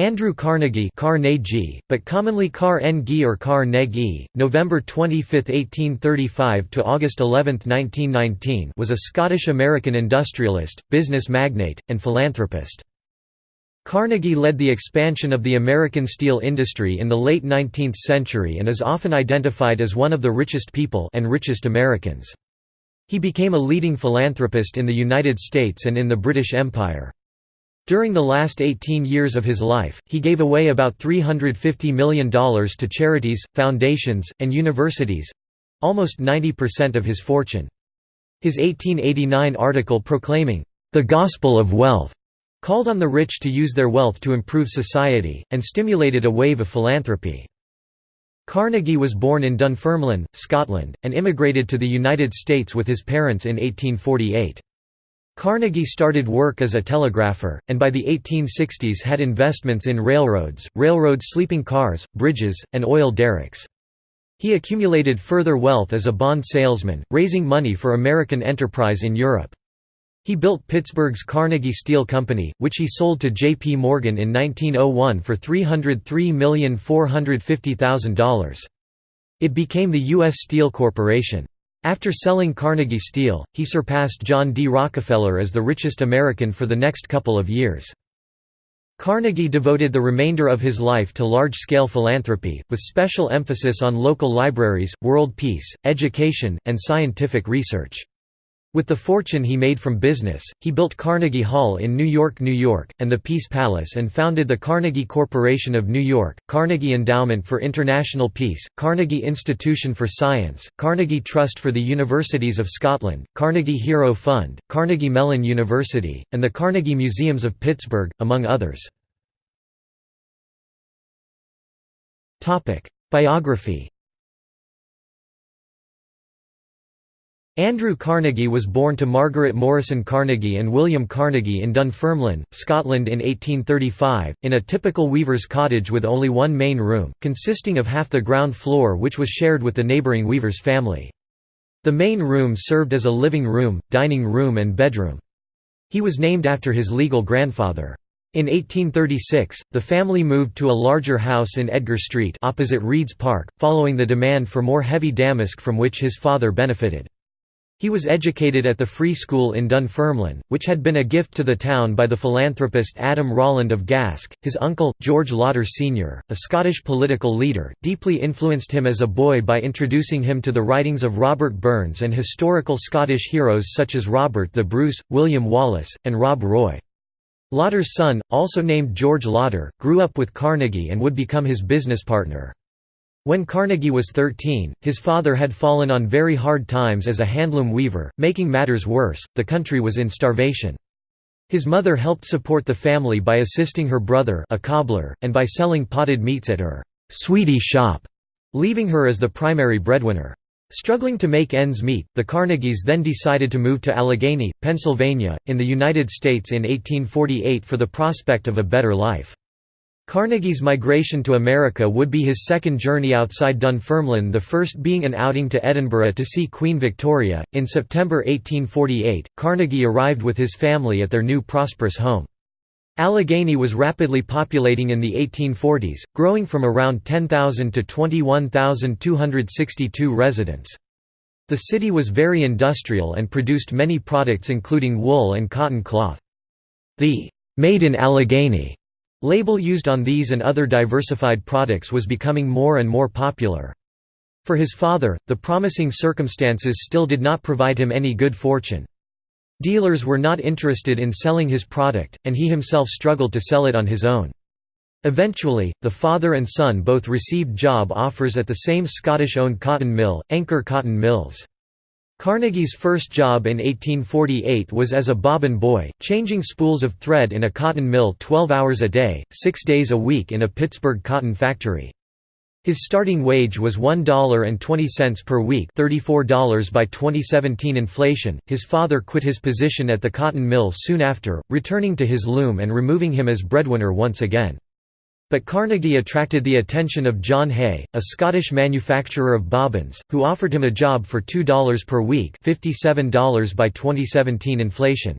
Andrew Carnegie, Carnegie but commonly Car-N-G or Carnegie, November 25, 1835 to August 11, 1919 was a Scottish-American industrialist, business magnate, and philanthropist. Carnegie led the expansion of the American steel industry in the late 19th century and is often identified as one of the richest people and richest Americans. He became a leading philanthropist in the United States and in the British Empire. During the last 18 years of his life, he gave away about $350 million to charities, foundations, and universities—almost 90% of his fortune. His 1889 article proclaiming, "...the gospel of wealth," called on the rich to use their wealth to improve society, and stimulated a wave of philanthropy. Carnegie was born in Dunfermline, Scotland, and immigrated to the United States with his parents in 1848. Carnegie started work as a telegrapher, and by the 1860s had investments in railroads, railroad sleeping cars, bridges, and oil derricks. He accumulated further wealth as a bond salesman, raising money for American enterprise in Europe. He built Pittsburgh's Carnegie Steel Company, which he sold to J. P. Morgan in 1901 for $303,450,000. It became the U.S. Steel Corporation. After selling Carnegie Steel, he surpassed John D. Rockefeller as the richest American for the next couple of years. Carnegie devoted the remainder of his life to large-scale philanthropy, with special emphasis on local libraries, world peace, education, and scientific research. With the fortune he made from business, he built Carnegie Hall in New York, New York, and the Peace Palace and founded the Carnegie Corporation of New York, Carnegie Endowment for International Peace, Carnegie Institution for Science, Carnegie Trust for the Universities of Scotland, Carnegie Hero Fund, Carnegie Mellon University, and the Carnegie Museums of Pittsburgh, among others. Biography Andrew Carnegie was born to Margaret Morrison Carnegie and William Carnegie in Dunfermline, Scotland in 1835, in a typical weaver's cottage with only one main room, consisting of half the ground floor which was shared with the neighbouring weaver's family. The main room served as a living room, dining room and bedroom. He was named after his legal grandfather. In 1836, the family moved to a larger house in Edgar Street opposite Reid's Park, following the demand for more heavy damask from which his father benefited. He was educated at the Free School in Dunfermline, which had been a gift to the town by the philanthropist Adam Rolland of Gask. His uncle, George Lauder Sr., a Scottish political leader, deeply influenced him as a boy by introducing him to the writings of Robert Burns and historical Scottish heroes such as Robert the Bruce, William Wallace, and Rob Roy. Lauder's son, also named George Lauder, grew up with Carnegie and would become his business partner. When Carnegie was 13, his father had fallen on very hard times as a handloom weaver, making matters worse, the country was in starvation. His mother helped support the family by assisting her brother a cobbler, and by selling potted meats at her «sweetie shop», leaving her as the primary breadwinner. Struggling to make ends meet, the Carnegies then decided to move to Allegheny, Pennsylvania, in the United States in 1848 for the prospect of a better life. Carnegie's migration to America would be his second journey outside Dunfermline, the first being an outing to Edinburgh to see Queen Victoria. In September 1848, Carnegie arrived with his family at their new prosperous home. Allegheny was rapidly populating in the 1840s, growing from around 10,000 to 21,262 residents. The city was very industrial and produced many products including wool and cotton cloth. The «Made in Allegheny» Label used on these and other diversified products was becoming more and more popular. For his father, the promising circumstances still did not provide him any good fortune. Dealers were not interested in selling his product, and he himself struggled to sell it on his own. Eventually, the father and son both received job offers at the same Scottish-owned cotton mill, Anchor Cotton Mills. Carnegie's first job in 1848 was as a bobbin boy, changing spools of thread in a cotton mill 12 hours a day, six days a week in a Pittsburgh cotton factory. His starting wage was $1.20 per week $34 by 2017 inflation. His father quit his position at the cotton mill soon after, returning to his loom and removing him as breadwinner once again. But Carnegie attracted the attention of John Hay, a Scottish manufacturer of bobbins, who offered him a job for $2 per week $57 by 2017 inflation.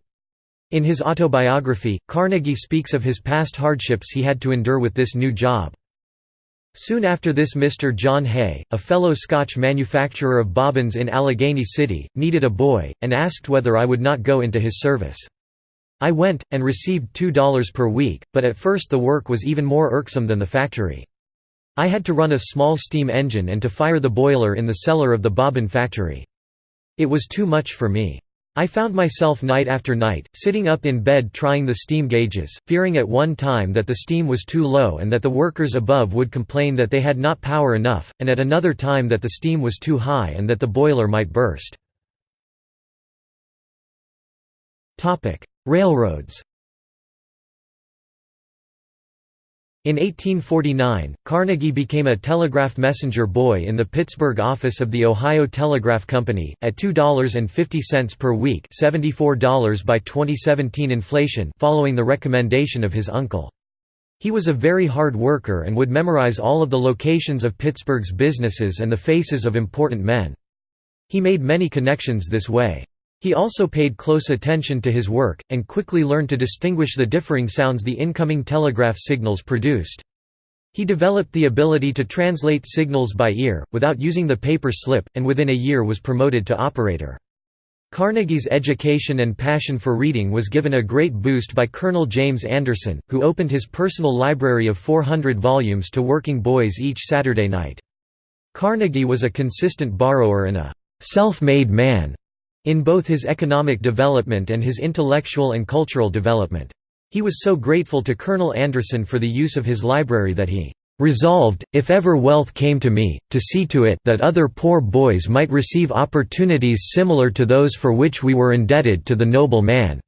In his autobiography, Carnegie speaks of his past hardships he had to endure with this new job. Soon after this Mr. John Hay, a fellow Scotch manufacturer of bobbins in Allegheny City, needed a boy, and asked whether I would not go into his service. I went, and received $2 per week, but at first the work was even more irksome than the factory. I had to run a small steam engine and to fire the boiler in the cellar of the bobbin factory. It was too much for me. I found myself night after night, sitting up in bed trying the steam gauges, fearing at one time that the steam was too low and that the workers above would complain that they had not power enough, and at another time that the steam was too high and that the boiler might burst. Railroads In 1849, Carnegie became a telegraph messenger boy in the Pittsburgh office of the Ohio Telegraph Company, at $2.50 per week $74 by 2017 inflation following the recommendation of his uncle. He was a very hard worker and would memorize all of the locations of Pittsburgh's businesses and the faces of important men. He made many connections this way. He also paid close attention to his work, and quickly learned to distinguish the differing sounds the incoming telegraph signals produced. He developed the ability to translate signals by ear, without using the paper slip, and within a year was promoted to operator. Carnegie's education and passion for reading was given a great boost by Colonel James Anderson, who opened his personal library of 400 volumes to working boys each Saturday night. Carnegie was a consistent borrower and a «self-made man» in both his economic development and his intellectual and cultural development. He was so grateful to Colonel Anderson for the use of his library that he resolved, if ever wealth came to me, to see to it that other poor boys might receive opportunities similar to those for which we were indebted to the noble man."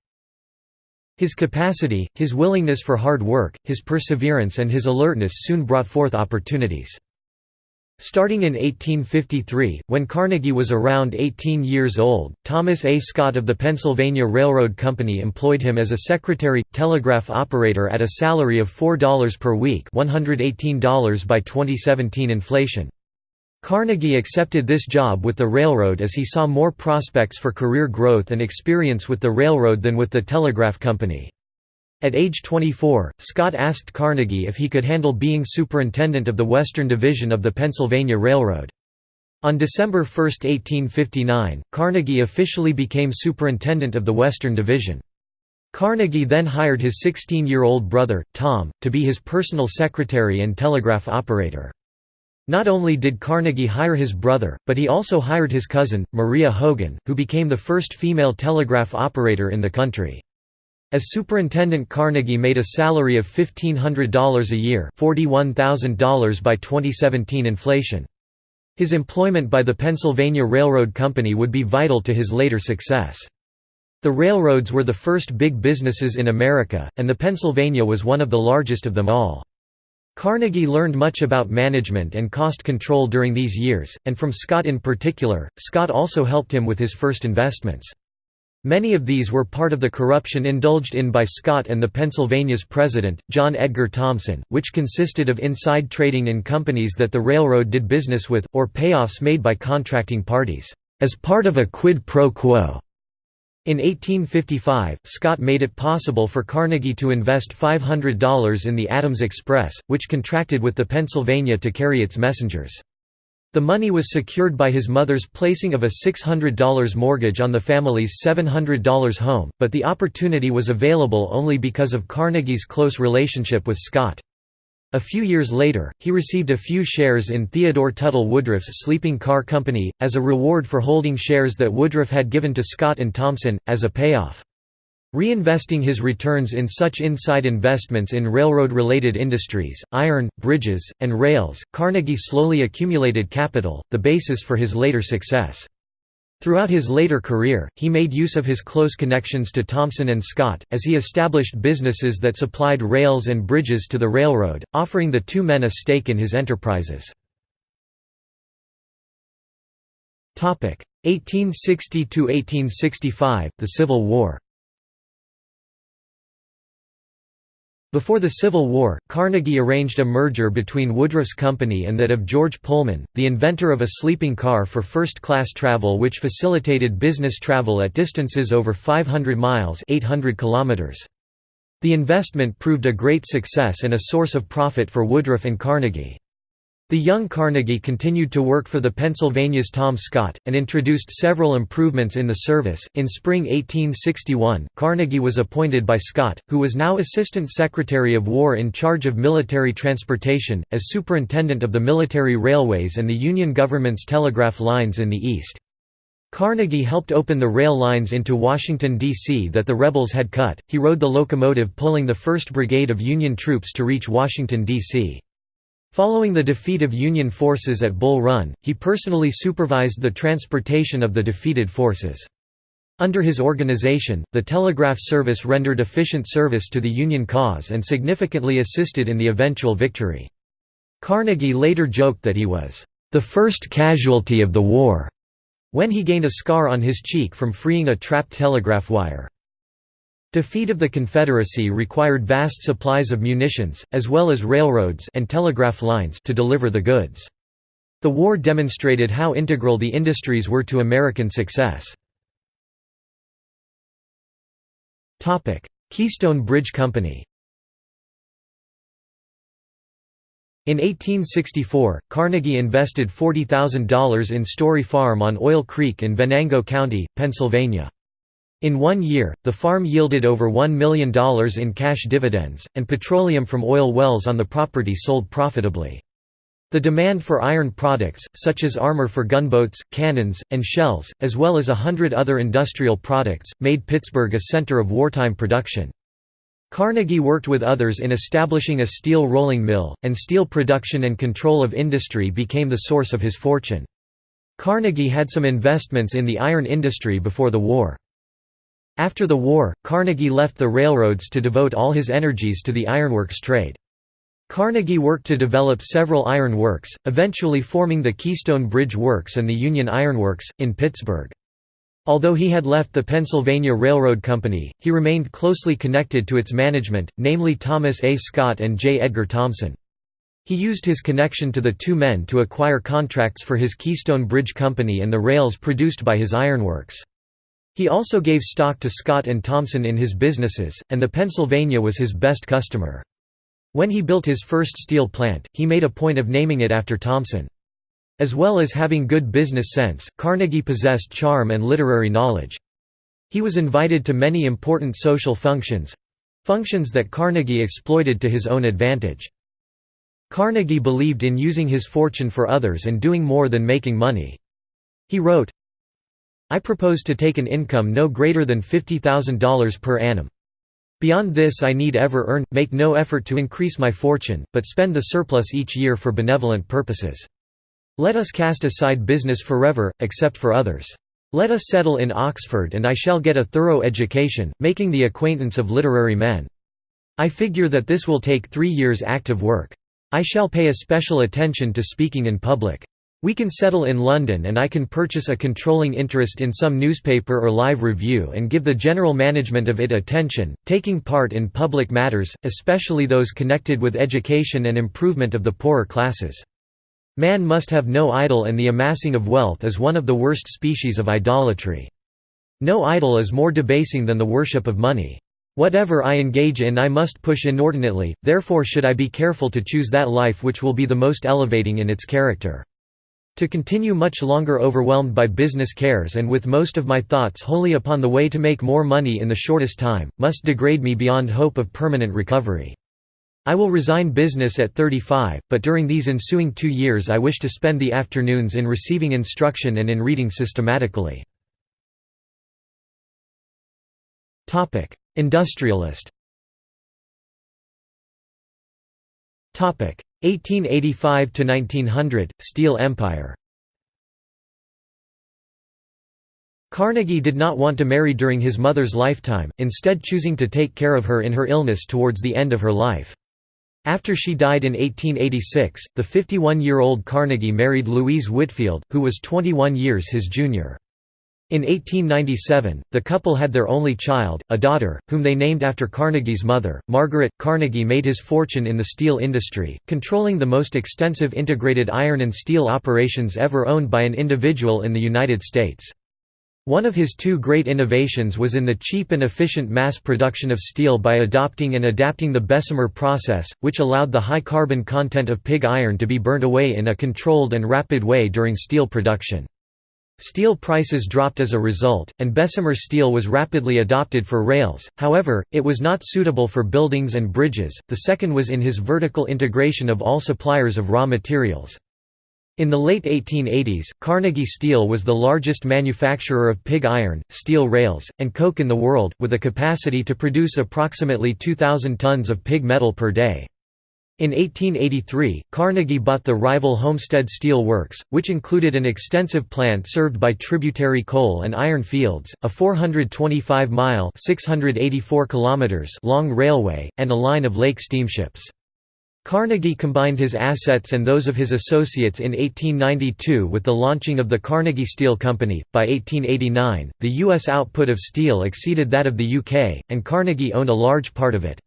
His capacity, his willingness for hard work, his perseverance and his alertness soon brought forth opportunities. Starting in 1853, when Carnegie was around 18 years old, Thomas A. Scott of the Pennsylvania Railroad Company employed him as a secretary, telegraph operator at a salary of $4 per week $118 by 2017 inflation. Carnegie accepted this job with the railroad as he saw more prospects for career growth and experience with the railroad than with the telegraph company. At age 24, Scott asked Carnegie if he could handle being superintendent of the Western Division of the Pennsylvania Railroad. On December 1, 1859, Carnegie officially became superintendent of the Western Division. Carnegie then hired his 16-year-old brother, Tom, to be his personal secretary and telegraph operator. Not only did Carnegie hire his brother, but he also hired his cousin, Maria Hogan, who became the first female telegraph operator in the country. As superintendent Carnegie made a salary of $1,500 a year $41,000 by 2017 inflation. His employment by the Pennsylvania Railroad Company would be vital to his later success. The railroads were the first big businesses in America, and the Pennsylvania was one of the largest of them all. Carnegie learned much about management and cost control during these years, and from Scott in particular, Scott also helped him with his first investments. Many of these were part of the corruption indulged in by Scott and the Pennsylvania's president, John Edgar Thomson, which consisted of inside trading in companies that the railroad did business with, or payoffs made by contracting parties, as part of a quid pro quo. In 1855, Scott made it possible for Carnegie to invest $500 in the Adams Express, which contracted with the Pennsylvania to carry its messengers. The money was secured by his mother's placing of a $600 mortgage on the family's $700 home, but the opportunity was available only because of Carnegie's close relationship with Scott. A few years later, he received a few shares in Theodore Tuttle Woodruff's sleeping car company, as a reward for holding shares that Woodruff had given to Scott and Thomson, as a payoff. Reinvesting his returns in such inside investments in railroad-related industries, iron, bridges, and rails, Carnegie slowly accumulated capital, the basis for his later success. Throughout his later career, he made use of his close connections to Thomson and Scott, as he established businesses that supplied rails and bridges to the railroad, offering the two men a stake in his enterprises. 1860–1865, the Civil War Before the Civil War, Carnegie arranged a merger between Woodruff's company and that of George Pullman, the inventor of a sleeping car for first-class travel which facilitated business travel at distances over 500 miles 800 kilometers. The investment proved a great success and a source of profit for Woodruff and Carnegie. The young Carnegie continued to work for the Pennsylvania's Tom Scott, and introduced several improvements in the service. In spring 1861, Carnegie was appointed by Scott, who was now Assistant Secretary of War in charge of military transportation, as superintendent of the military railways and the Union government's telegraph lines in the East. Carnegie helped open the rail lines into Washington, D.C. that the rebels had cut. He rode the locomotive pulling the 1st Brigade of Union troops to reach Washington, D.C. Following the defeat of Union forces at Bull Run, he personally supervised the transportation of the defeated forces. Under his organization, the telegraph service rendered efficient service to the Union cause and significantly assisted in the eventual victory. Carnegie later joked that he was, "...the first casualty of the war," when he gained a scar on his cheek from freeing a trapped telegraph wire. Defeat of the Confederacy required vast supplies of munitions, as well as railroads and telegraph lines to deliver the goods. The war demonstrated how integral the industries were to American success. Keystone Bridge Company In 1864, Carnegie invested $40,000 in Story Farm on Oil Creek in Venango County, Pennsylvania. In one year, the farm yielded over $1 million in cash dividends, and petroleum from oil wells on the property sold profitably. The demand for iron products, such as armor for gunboats, cannons, and shells, as well as a hundred other industrial products, made Pittsburgh a center of wartime production. Carnegie worked with others in establishing a steel rolling mill, and steel production and control of industry became the source of his fortune. Carnegie had some investments in the iron industry before the war. After the war, Carnegie left the railroads to devote all his energies to the ironworks trade. Carnegie worked to develop several iron works, eventually forming the Keystone Bridge Works and the Union Iron Works, in Pittsburgh. Although he had left the Pennsylvania Railroad Company, he remained closely connected to its management, namely Thomas A. Scott and J. Edgar Thomson. He used his connection to the two men to acquire contracts for his Keystone Bridge Company and the rails produced by his ironworks. He also gave stock to Scott and Thomson in his businesses, and the Pennsylvania was his best customer. When he built his first steel plant, he made a point of naming it after Thomson. As well as having good business sense, Carnegie possessed charm and literary knowledge. He was invited to many important social functions—functions that Carnegie exploited to his own advantage. Carnegie believed in using his fortune for others and doing more than making money. He wrote, I propose to take an income no greater than $50,000 per annum. Beyond this I need ever earn, make no effort to increase my fortune, but spend the surplus each year for benevolent purposes. Let us cast aside business forever, except for others. Let us settle in Oxford and I shall get a thorough education, making the acquaintance of literary men. I figure that this will take three years active work. I shall pay a special attention to speaking in public. We can settle in London and I can purchase a controlling interest in some newspaper or live review and give the general management of it attention, taking part in public matters, especially those connected with education and improvement of the poorer classes. Man must have no idol and the amassing of wealth is one of the worst species of idolatry. No idol is more debasing than the worship of money. Whatever I engage in I must push inordinately, therefore should I be careful to choose that life which will be the most elevating in its character. To continue much longer overwhelmed by business cares and with most of my thoughts wholly upon the way to make more money in the shortest time, must degrade me beyond hope of permanent recovery. I will resign business at 35, but during these ensuing two years I wish to spend the afternoons in receiving instruction and in reading systematically. Industrialist 1885 to 1900 Steel Empire Carnegie did not want to marry during his mother's lifetime, instead choosing to take care of her in her illness towards the end of her life. After she died in 1886, the 51-year-old Carnegie married Louise Whitfield, who was 21 years his junior. In 1897, the couple had their only child, a daughter, whom they named after Carnegie's mother. Margaret Carnegie made his fortune in the steel industry, controlling the most extensive integrated iron and steel operations ever owned by an individual in the United States. One of his two great innovations was in the cheap and efficient mass production of steel by adopting and adapting the Bessemer process, which allowed the high carbon content of pig iron to be burnt away in a controlled and rapid way during steel production. Steel prices dropped as a result, and Bessemer steel was rapidly adopted for rails, however, it was not suitable for buildings and bridges. The second was in his vertical integration of all suppliers of raw materials. In the late 1880s, Carnegie Steel was the largest manufacturer of pig iron, steel rails, and coke in the world, with a capacity to produce approximately 2,000 tons of pig metal per day. In 1883, Carnegie bought the rival Homestead Steel Works, which included an extensive plant served by tributary coal and iron fields, a 425-mile long railway, and a line of lake steamships. Carnegie combined his assets and those of his associates in 1892 with the launching of the Carnegie Steel Company. By 1889, the U.S. output of steel exceeded that of the UK, and Carnegie owned a large part of it.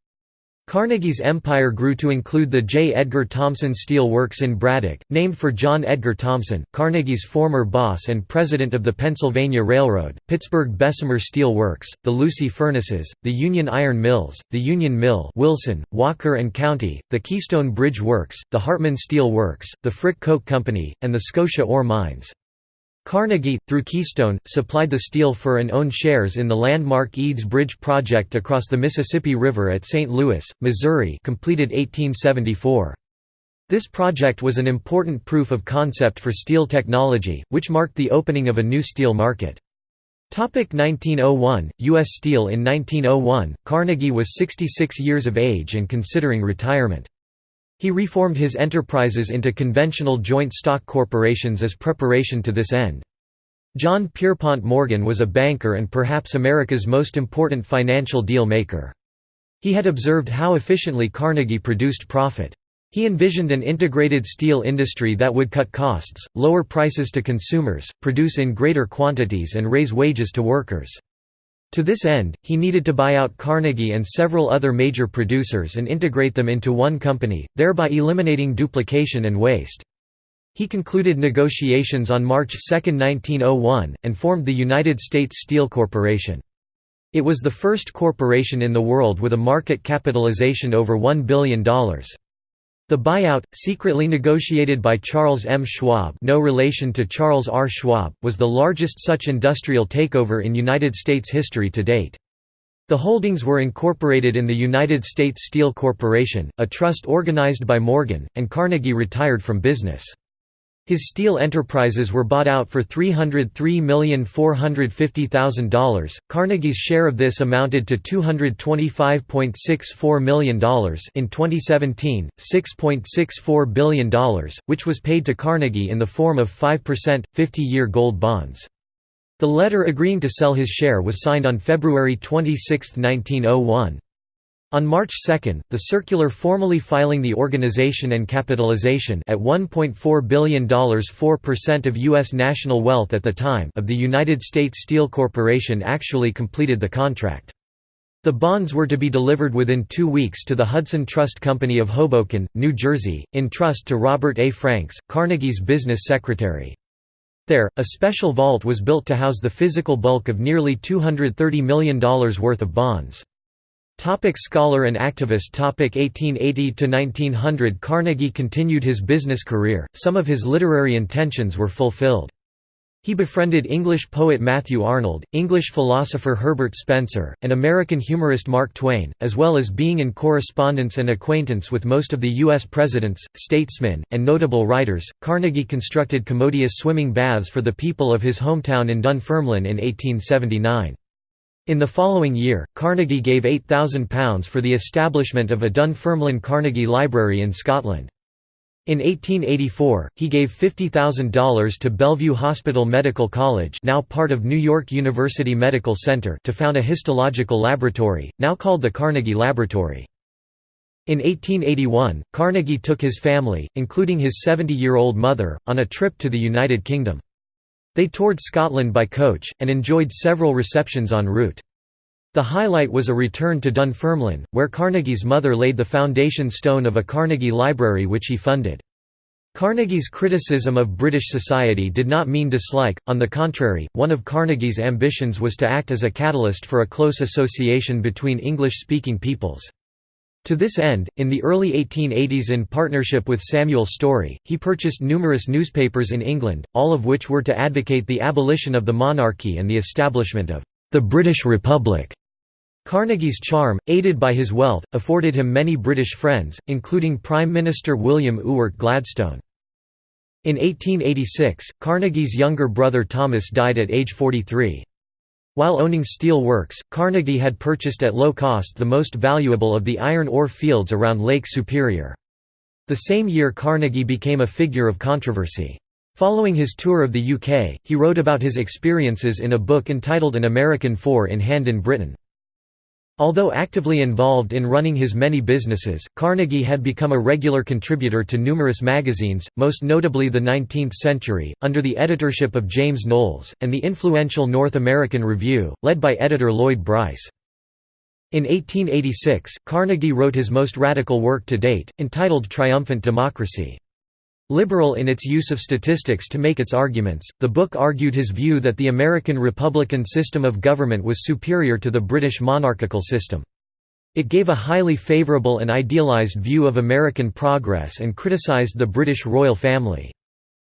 Carnegie's empire grew to include the J. Edgar Thomson Steel Works in Braddock, named for John Edgar Thomson, Carnegie's former boss and president of the Pennsylvania Railroad, Pittsburgh Bessemer Steel Works, the Lucy Furnaces, the Union Iron Mills, the Union Mill Wilson, Walker and County, the Keystone Bridge Works, the Hartman Steel Works, the Frick Coke Company, and the Scotia Ore Mines. Carnegie, through Keystone, supplied the steel for and owned shares in the landmark Eads Bridge project across the Mississippi River at St. Louis, Missouri completed 1874. This project was an important proof of concept for steel technology, which marked the opening of a new steel market. 1901, U.S. Steel In 1901, Carnegie was 66 years of age and considering retirement. He reformed his enterprises into conventional joint stock corporations as preparation to this end. John Pierpont Morgan was a banker and perhaps America's most important financial deal maker. He had observed how efficiently Carnegie produced profit. He envisioned an integrated steel industry that would cut costs, lower prices to consumers, produce in greater quantities and raise wages to workers. To this end, he needed to buy out Carnegie and several other major producers and integrate them into one company, thereby eliminating duplication and waste. He concluded negotiations on March 2, 1901, and formed the United States Steel Corporation. It was the first corporation in the world with a market capitalization over $1 billion. The buyout, secretly negotiated by Charles M. Schwab no relation to Charles R. Schwab, was the largest such industrial takeover in United States history to date. The holdings were incorporated in the United States Steel Corporation, a trust organized by Morgan, and Carnegie retired from business. His steel enterprises were bought out for $303,450,000. Carnegie's share of this amounted to $225.64 million in 2017, $6.64 billion, which was paid to Carnegie in the form of 5%, 50-year gold bonds. The letter agreeing to sell his share was signed on February 26, 1901. On March 2, the circular formally filing the organization and capitalization at $1.4 billion 4% of U.S. national wealth at the time of the United States Steel Corporation actually completed the contract. The bonds were to be delivered within two weeks to the Hudson Trust Company of Hoboken, New Jersey, in trust to Robert A. Franks, Carnegie's business secretary. There, a special vault was built to house the physical bulk of nearly $230 million worth of bonds. Topic scholar and activist Topic 1880 to 1900 Carnegie continued his business career. Some of his literary intentions were fulfilled. He befriended English poet Matthew Arnold, English philosopher Herbert Spencer, and American humorist Mark Twain, as well as being in correspondence and acquaintance with most of the U.S. presidents, statesmen, and notable writers. Carnegie constructed commodious swimming baths for the people of his hometown in Dunfermline in 1879. In the following year, Carnegie gave £8,000 for the establishment of a Dunfermline Carnegie Library in Scotland. In 1884, he gave $50,000 to Bellevue Hospital Medical College now part of New York University Medical Center to found a histological laboratory, now called the Carnegie Laboratory. In 1881, Carnegie took his family, including his 70-year-old mother, on a trip to the United Kingdom. They toured Scotland by coach, and enjoyed several receptions en route. The highlight was a return to Dunfermline, where Carnegie's mother laid the foundation stone of a Carnegie Library which he funded. Carnegie's criticism of British society did not mean dislike, on the contrary, one of Carnegie's ambitions was to act as a catalyst for a close association between English-speaking peoples. To this end, in the early 1880s in partnership with Samuel Storey, he purchased numerous newspapers in England, all of which were to advocate the abolition of the monarchy and the establishment of the British Republic. Carnegie's charm, aided by his wealth, afforded him many British friends, including Prime Minister William Ewart Gladstone. In 1886, Carnegie's younger brother Thomas died at age 43. While owning steel works, Carnegie had purchased at low cost the most valuable of the iron ore fields around Lake Superior. The same year Carnegie became a figure of controversy. Following his tour of the UK, he wrote about his experiences in a book entitled An American Four in Hand in Britain. Although actively involved in running his many businesses, Carnegie had become a regular contributor to numerous magazines, most notably The Nineteenth Century, under the editorship of James Knowles, and the influential North American Review, led by editor Lloyd Bryce. In 1886, Carnegie wrote his most radical work to date, entitled Triumphant Democracy. Liberal in its use of statistics to make its arguments, the book argued his view that the American republican system of government was superior to the British monarchical system. It gave a highly favorable and idealized view of American progress and criticized the British royal family.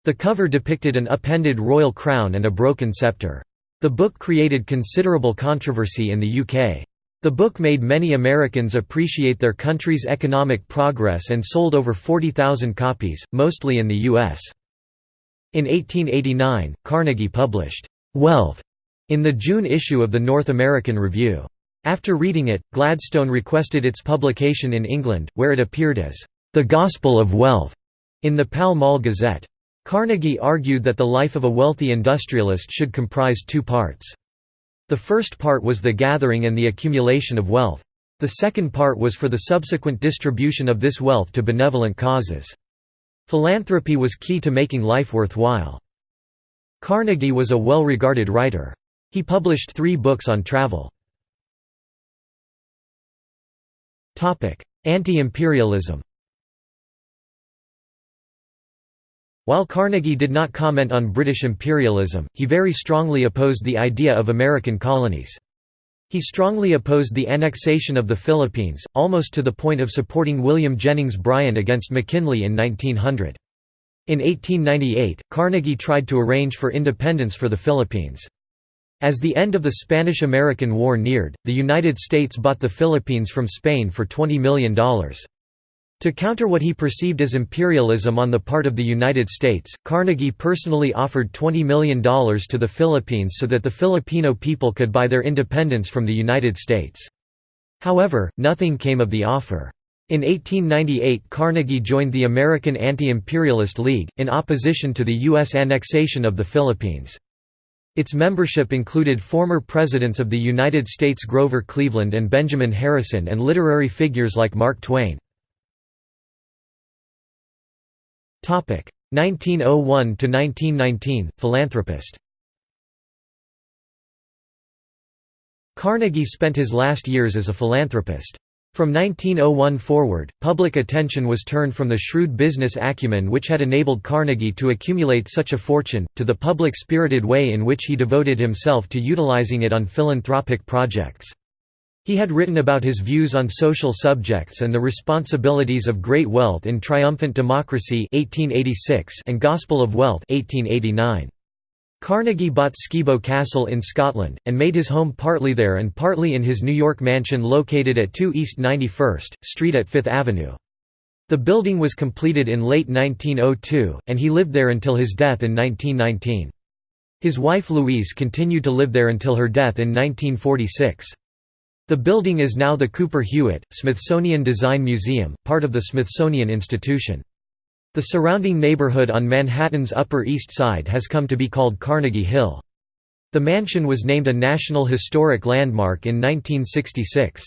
The cover depicted an upended royal crown and a broken scepter. The book created considerable controversy in the UK. The book made many Americans appreciate their country's economic progress and sold over 40,000 copies, mostly in the U.S. In 1889, Carnegie published, "'Wealth' in the June issue of the North American Review. After reading it, Gladstone requested its publication in England, where it appeared as, "'The Gospel of Wealth' in the Pall Mall Gazette. Carnegie argued that the life of a wealthy industrialist should comprise two parts. The first part was the gathering and the accumulation of wealth. The second part was for the subsequent distribution of this wealth to benevolent causes. Philanthropy was key to making life worthwhile. Carnegie was a well-regarded writer. He published three books on travel. Anti-imperialism While Carnegie did not comment on British imperialism, he very strongly opposed the idea of American colonies. He strongly opposed the annexation of the Philippines, almost to the point of supporting William Jennings Bryan against McKinley in 1900. In 1898, Carnegie tried to arrange for independence for the Philippines. As the end of the Spanish–American War neared, the United States bought the Philippines from Spain for $20 million. To counter what he perceived as imperialism on the part of the United States, Carnegie personally offered $20 million to the Philippines so that the Filipino people could buy their independence from the United States. However, nothing came of the offer. In 1898 Carnegie joined the American Anti-Imperialist League, in opposition to the U.S. annexation of the Philippines. Its membership included former presidents of the United States Grover Cleveland and Benjamin Harrison and literary figures like Mark Twain. 1901 to 1919 philanthropist Carnegie spent his last years as a philanthropist. From 1901 forward, public attention was turned from the shrewd business acumen which had enabled Carnegie to accumulate such a fortune, to the public-spirited way in which he devoted himself to utilizing it on philanthropic projects. He had written about his views on social subjects and the responsibilities of great wealth in Triumphant Democracy 1886 and Gospel of Wealth 1889. Carnegie bought Skibo Castle in Scotland, and made his home partly there and partly in his New York mansion located at 2 East 91st, Street at Fifth Avenue. The building was completed in late 1902, and he lived there until his death in 1919. His wife Louise continued to live there until her death in 1946. The building is now the Cooper Hewitt, Smithsonian Design Museum, part of the Smithsonian Institution. The surrounding neighborhood on Manhattan's Upper East Side has come to be called Carnegie Hill. The mansion was named a National Historic Landmark in 1966.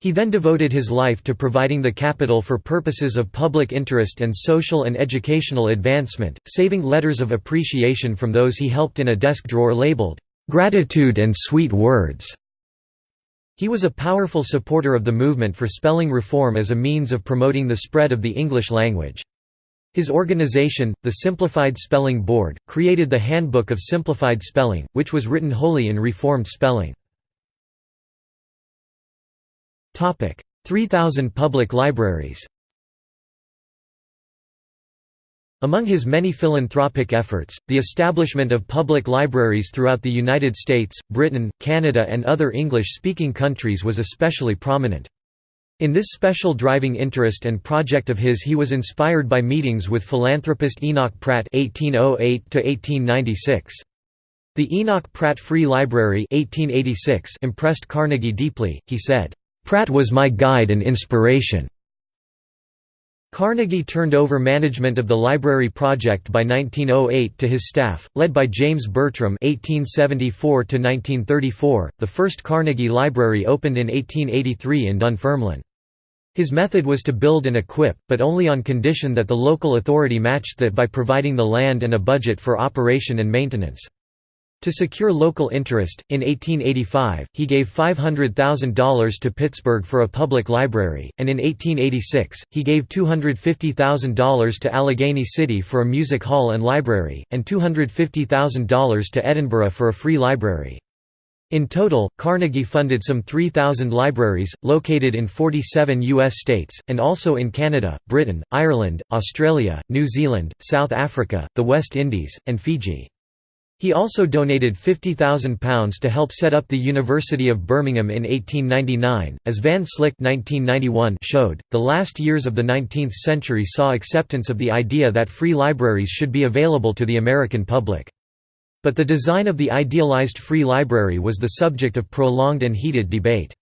He then devoted his life to providing the capital for purposes of public interest and social and educational advancement, saving letters of appreciation from those he helped in a desk drawer labeled, "'Gratitude and Sweet Words'". He was a powerful supporter of the movement for spelling reform as a means of promoting the spread of the English language. His organization, the Simplified Spelling Board, created the Handbook of Simplified Spelling, which was written wholly in Reformed spelling. 3,000 public libraries Among his many philanthropic efforts, the establishment of public libraries throughout the United States, Britain, Canada and other English-speaking countries was especially prominent. In this special driving interest and project of his he was inspired by meetings with philanthropist Enoch Pratt (1808–1896). The Enoch Pratt Free Library (1886) impressed Carnegie deeply. He said, "Pratt was my guide and inspiration." Carnegie turned over management of the library project by 1908 to his staff, led by James Bertram (1874–1934). The first Carnegie Library opened in 1883 in Dunfermline. His method was to build and equip, but only on condition that the local authority matched that by providing the land and a budget for operation and maintenance. To secure local interest, in 1885, he gave $500,000 to Pittsburgh for a public library, and in 1886, he gave $250,000 to Allegheny City for a music hall and library, and $250,000 to Edinburgh for a free library. In total, Carnegie funded some 3,000 libraries, located in 47 U.S. states, and also in Canada, Britain, Ireland, Australia, New Zealand, South Africa, the West Indies, and Fiji. He also donated £50,000 to help set up the University of Birmingham in 1899. As Van Slyck 1991 showed, the last years of the 19th century saw acceptance of the idea that free libraries should be available to the American public. But the design of the idealized free library was the subject of prolonged and heated debate.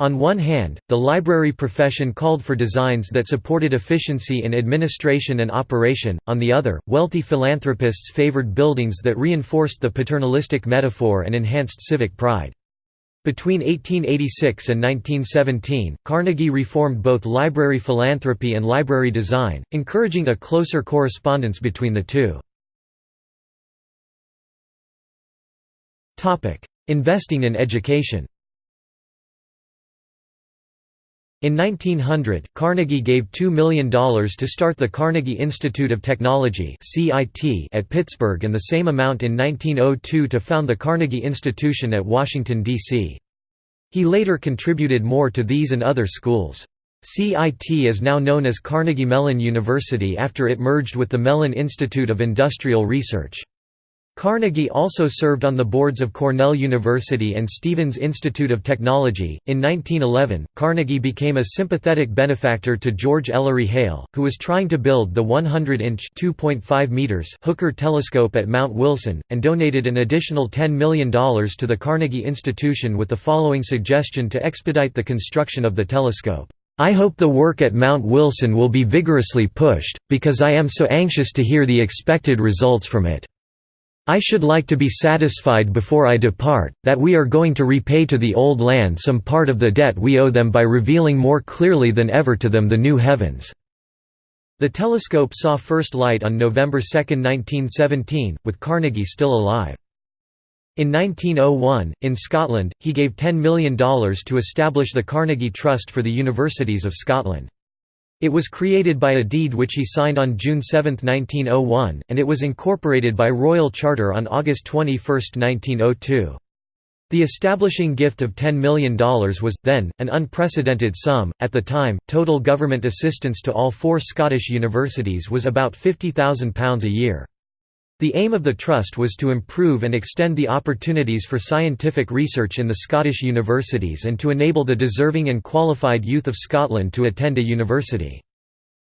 On one hand, the library profession called for designs that supported efficiency in administration and operation, on the other, wealthy philanthropists favored buildings that reinforced the paternalistic metaphor and enhanced civic pride. Between 1886 and 1917, Carnegie reformed both library philanthropy and library design, encouraging a closer correspondence between the two. Investing in education in 1900, Carnegie gave $2 million to start the Carnegie Institute of Technology at Pittsburgh and the same amount in 1902 to found the Carnegie Institution at Washington, D.C. He later contributed more to these and other schools. CIT is now known as Carnegie Mellon University after it merged with the Mellon Institute of Industrial Research. Carnegie also served on the boards of Cornell University and Stevens Institute of Technology. In 1911, Carnegie became a sympathetic benefactor to George Ellery Hale, who was trying to build the 100-inch (2.5 meters) Hooker telescope at Mount Wilson, and donated an additional $10 million to the Carnegie Institution with the following suggestion to expedite the construction of the telescope. I hope the work at Mount Wilson will be vigorously pushed, because I am so anxious to hear the expected results from it. I should like to be satisfied before I depart, that we are going to repay to the old land some part of the debt we owe them by revealing more clearly than ever to them the new heavens." The telescope saw first light on November 2, 1917, with Carnegie still alive. In 1901, in Scotland, he gave $10 million to establish the Carnegie Trust for the Universities of Scotland. It was created by a deed which he signed on June 7, 1901, and it was incorporated by royal charter on August 21, 1902. The establishing gift of $10 million was, then, an unprecedented sum. At the time, total government assistance to all four Scottish universities was about £50,000 a year. The aim of the Trust was to improve and extend the opportunities for scientific research in the Scottish universities and to enable the deserving and qualified youth of Scotland to attend a university.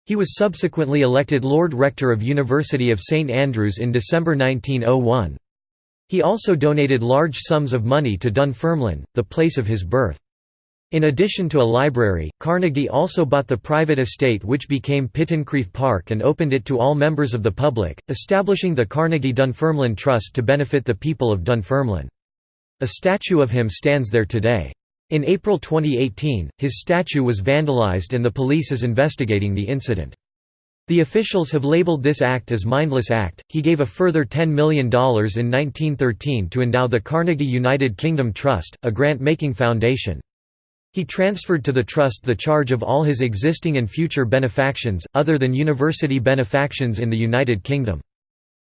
He was subsequently elected Lord Rector of University of St Andrews in December 1901. He also donated large sums of money to Dunfermline, the place of his birth. In addition to a library, Carnegie also bought the private estate which became Pittencrieff Park and opened it to all members of the public, establishing the Carnegie Dunfermline Trust to benefit the people of Dunfermline. A statue of him stands there today. In April 2018, his statue was vandalized and the police is investigating the incident. The officials have labeled this act as mindless act. He gave a further $10 million in 1913 to endow the Carnegie United Kingdom Trust, a grant-making foundation. He transferred to the trust the charge of all his existing and future benefactions, other than university benefactions in the United Kingdom.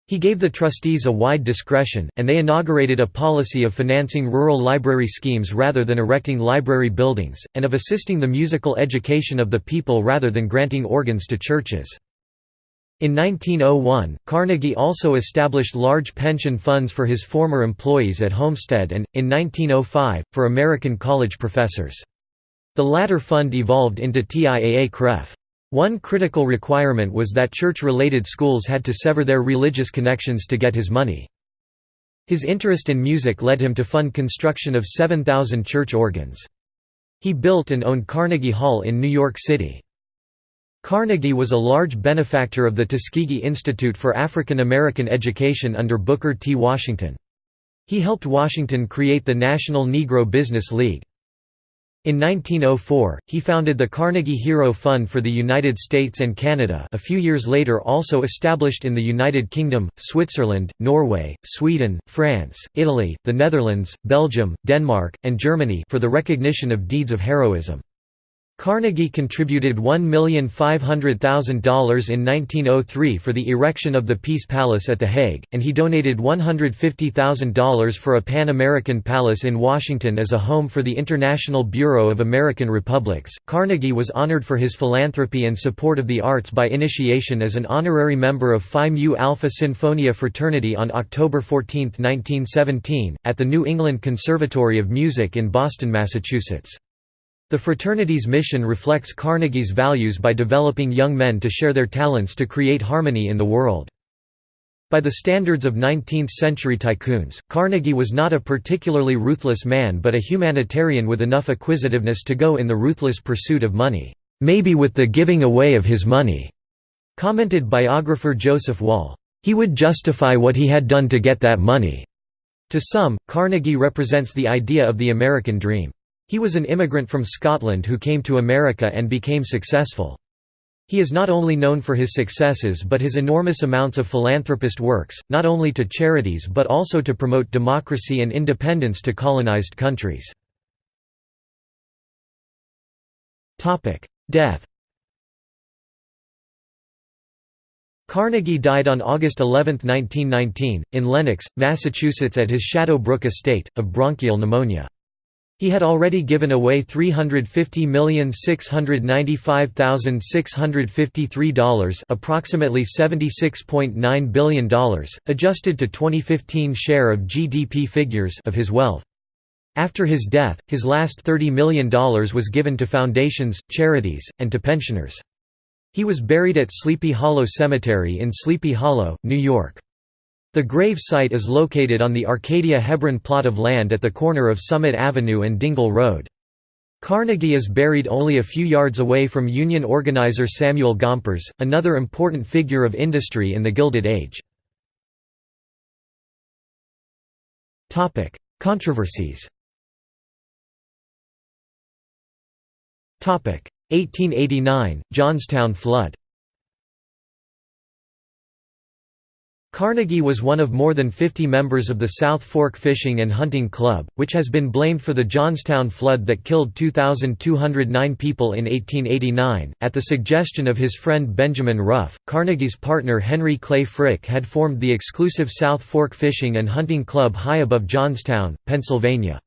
He gave the trustees a wide discretion, and they inaugurated a policy of financing rural library schemes rather than erecting library buildings, and of assisting the musical education of the people rather than granting organs to churches. In 1901, Carnegie also established large pension funds for his former employees at Homestead and, in 1905, for American college professors. The latter fund evolved into TIAA-CREF. One critical requirement was that church-related schools had to sever their religious connections to get his money. His interest in music led him to fund construction of 7,000 church organs. He built and owned Carnegie Hall in New York City. Carnegie was a large benefactor of the Tuskegee Institute for African American Education under Booker T. Washington. He helped Washington create the National Negro Business League. In 1904, he founded the Carnegie Hero Fund for the United States and Canada a few years later also established in the United Kingdom, Switzerland, Norway, Sweden, France, Italy, the Netherlands, Belgium, Denmark, and Germany for the recognition of deeds of heroism. Carnegie contributed $1,500,000 in 1903 for the erection of the Peace Palace at The Hague, and he donated $150,000 for a Pan-American Palace in Washington as a home for the International Bureau of American Republics. Carnegie was honored for his philanthropy and support of the arts by initiation as an honorary member of Phi Mu Alpha Sinfonia fraternity on October 14, 1917, at the New England Conservatory of Music in Boston, Massachusetts. The fraternity's mission reflects Carnegie's values by developing young men to share their talents to create harmony in the world. By the standards of 19th-century tycoons, Carnegie was not a particularly ruthless man but a humanitarian with enough acquisitiveness to go in the ruthless pursuit of money, "...maybe with the giving away of his money," commented biographer Joseph Wall. He would justify what he had done to get that money. To some, Carnegie represents the idea of the American dream. He was an immigrant from Scotland who came to America and became successful. He is not only known for his successes but his enormous amounts of philanthropist works, not only to charities but also to promote democracy and independence to colonized countries. Death Carnegie died on August 11, 1919, in Lenox, Massachusetts at his Shadow Brook estate, of bronchial pneumonia. He had already given away $350,695,653 approximately $76.9 billion, adjusted to 2015 share of GDP figures of his wealth. After his death, his last $30 million was given to foundations, charities, and to pensioners. He was buried at Sleepy Hollow Cemetery in Sleepy Hollow, New York. The grave site is located on the Arcadia Hebron plot of land at the corner of Summit Avenue and Dingle Road. Carnegie is buried only a few yards away from union organizer Samuel Gompers, another important figure of industry in the Gilded Age. Controversies 1889, Johnstown flood Carnegie was one of more than 50 members of the South Fork Fishing and Hunting Club, which has been blamed for the Johnstown flood that killed 2,209 people in 1889. At the suggestion of his friend Benjamin Ruff, Carnegie's partner Henry Clay Frick had formed the exclusive South Fork Fishing and Hunting Club high above Johnstown, Pennsylvania.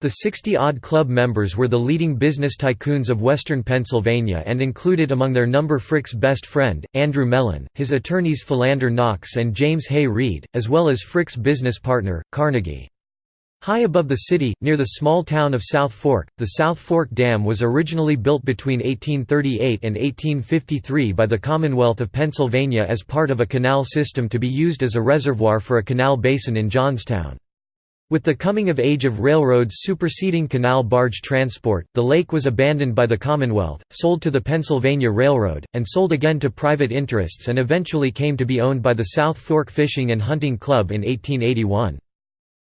The 60-odd club members were the leading business tycoons of western Pennsylvania and included among their number Frick's best friend, Andrew Mellon, his attorneys Philander Knox and James Hay Reed, as well as Frick's business partner, Carnegie. High above the city, near the small town of South Fork, the South Fork Dam was originally built between 1838 and 1853 by the Commonwealth of Pennsylvania as part of a canal system to be used as a reservoir for a canal basin in Johnstown. With the coming of age of railroads superseding canal barge transport, the lake was abandoned by the Commonwealth, sold to the Pennsylvania Railroad, and sold again to private interests and eventually came to be owned by the South Fork Fishing and Hunting Club in 1881.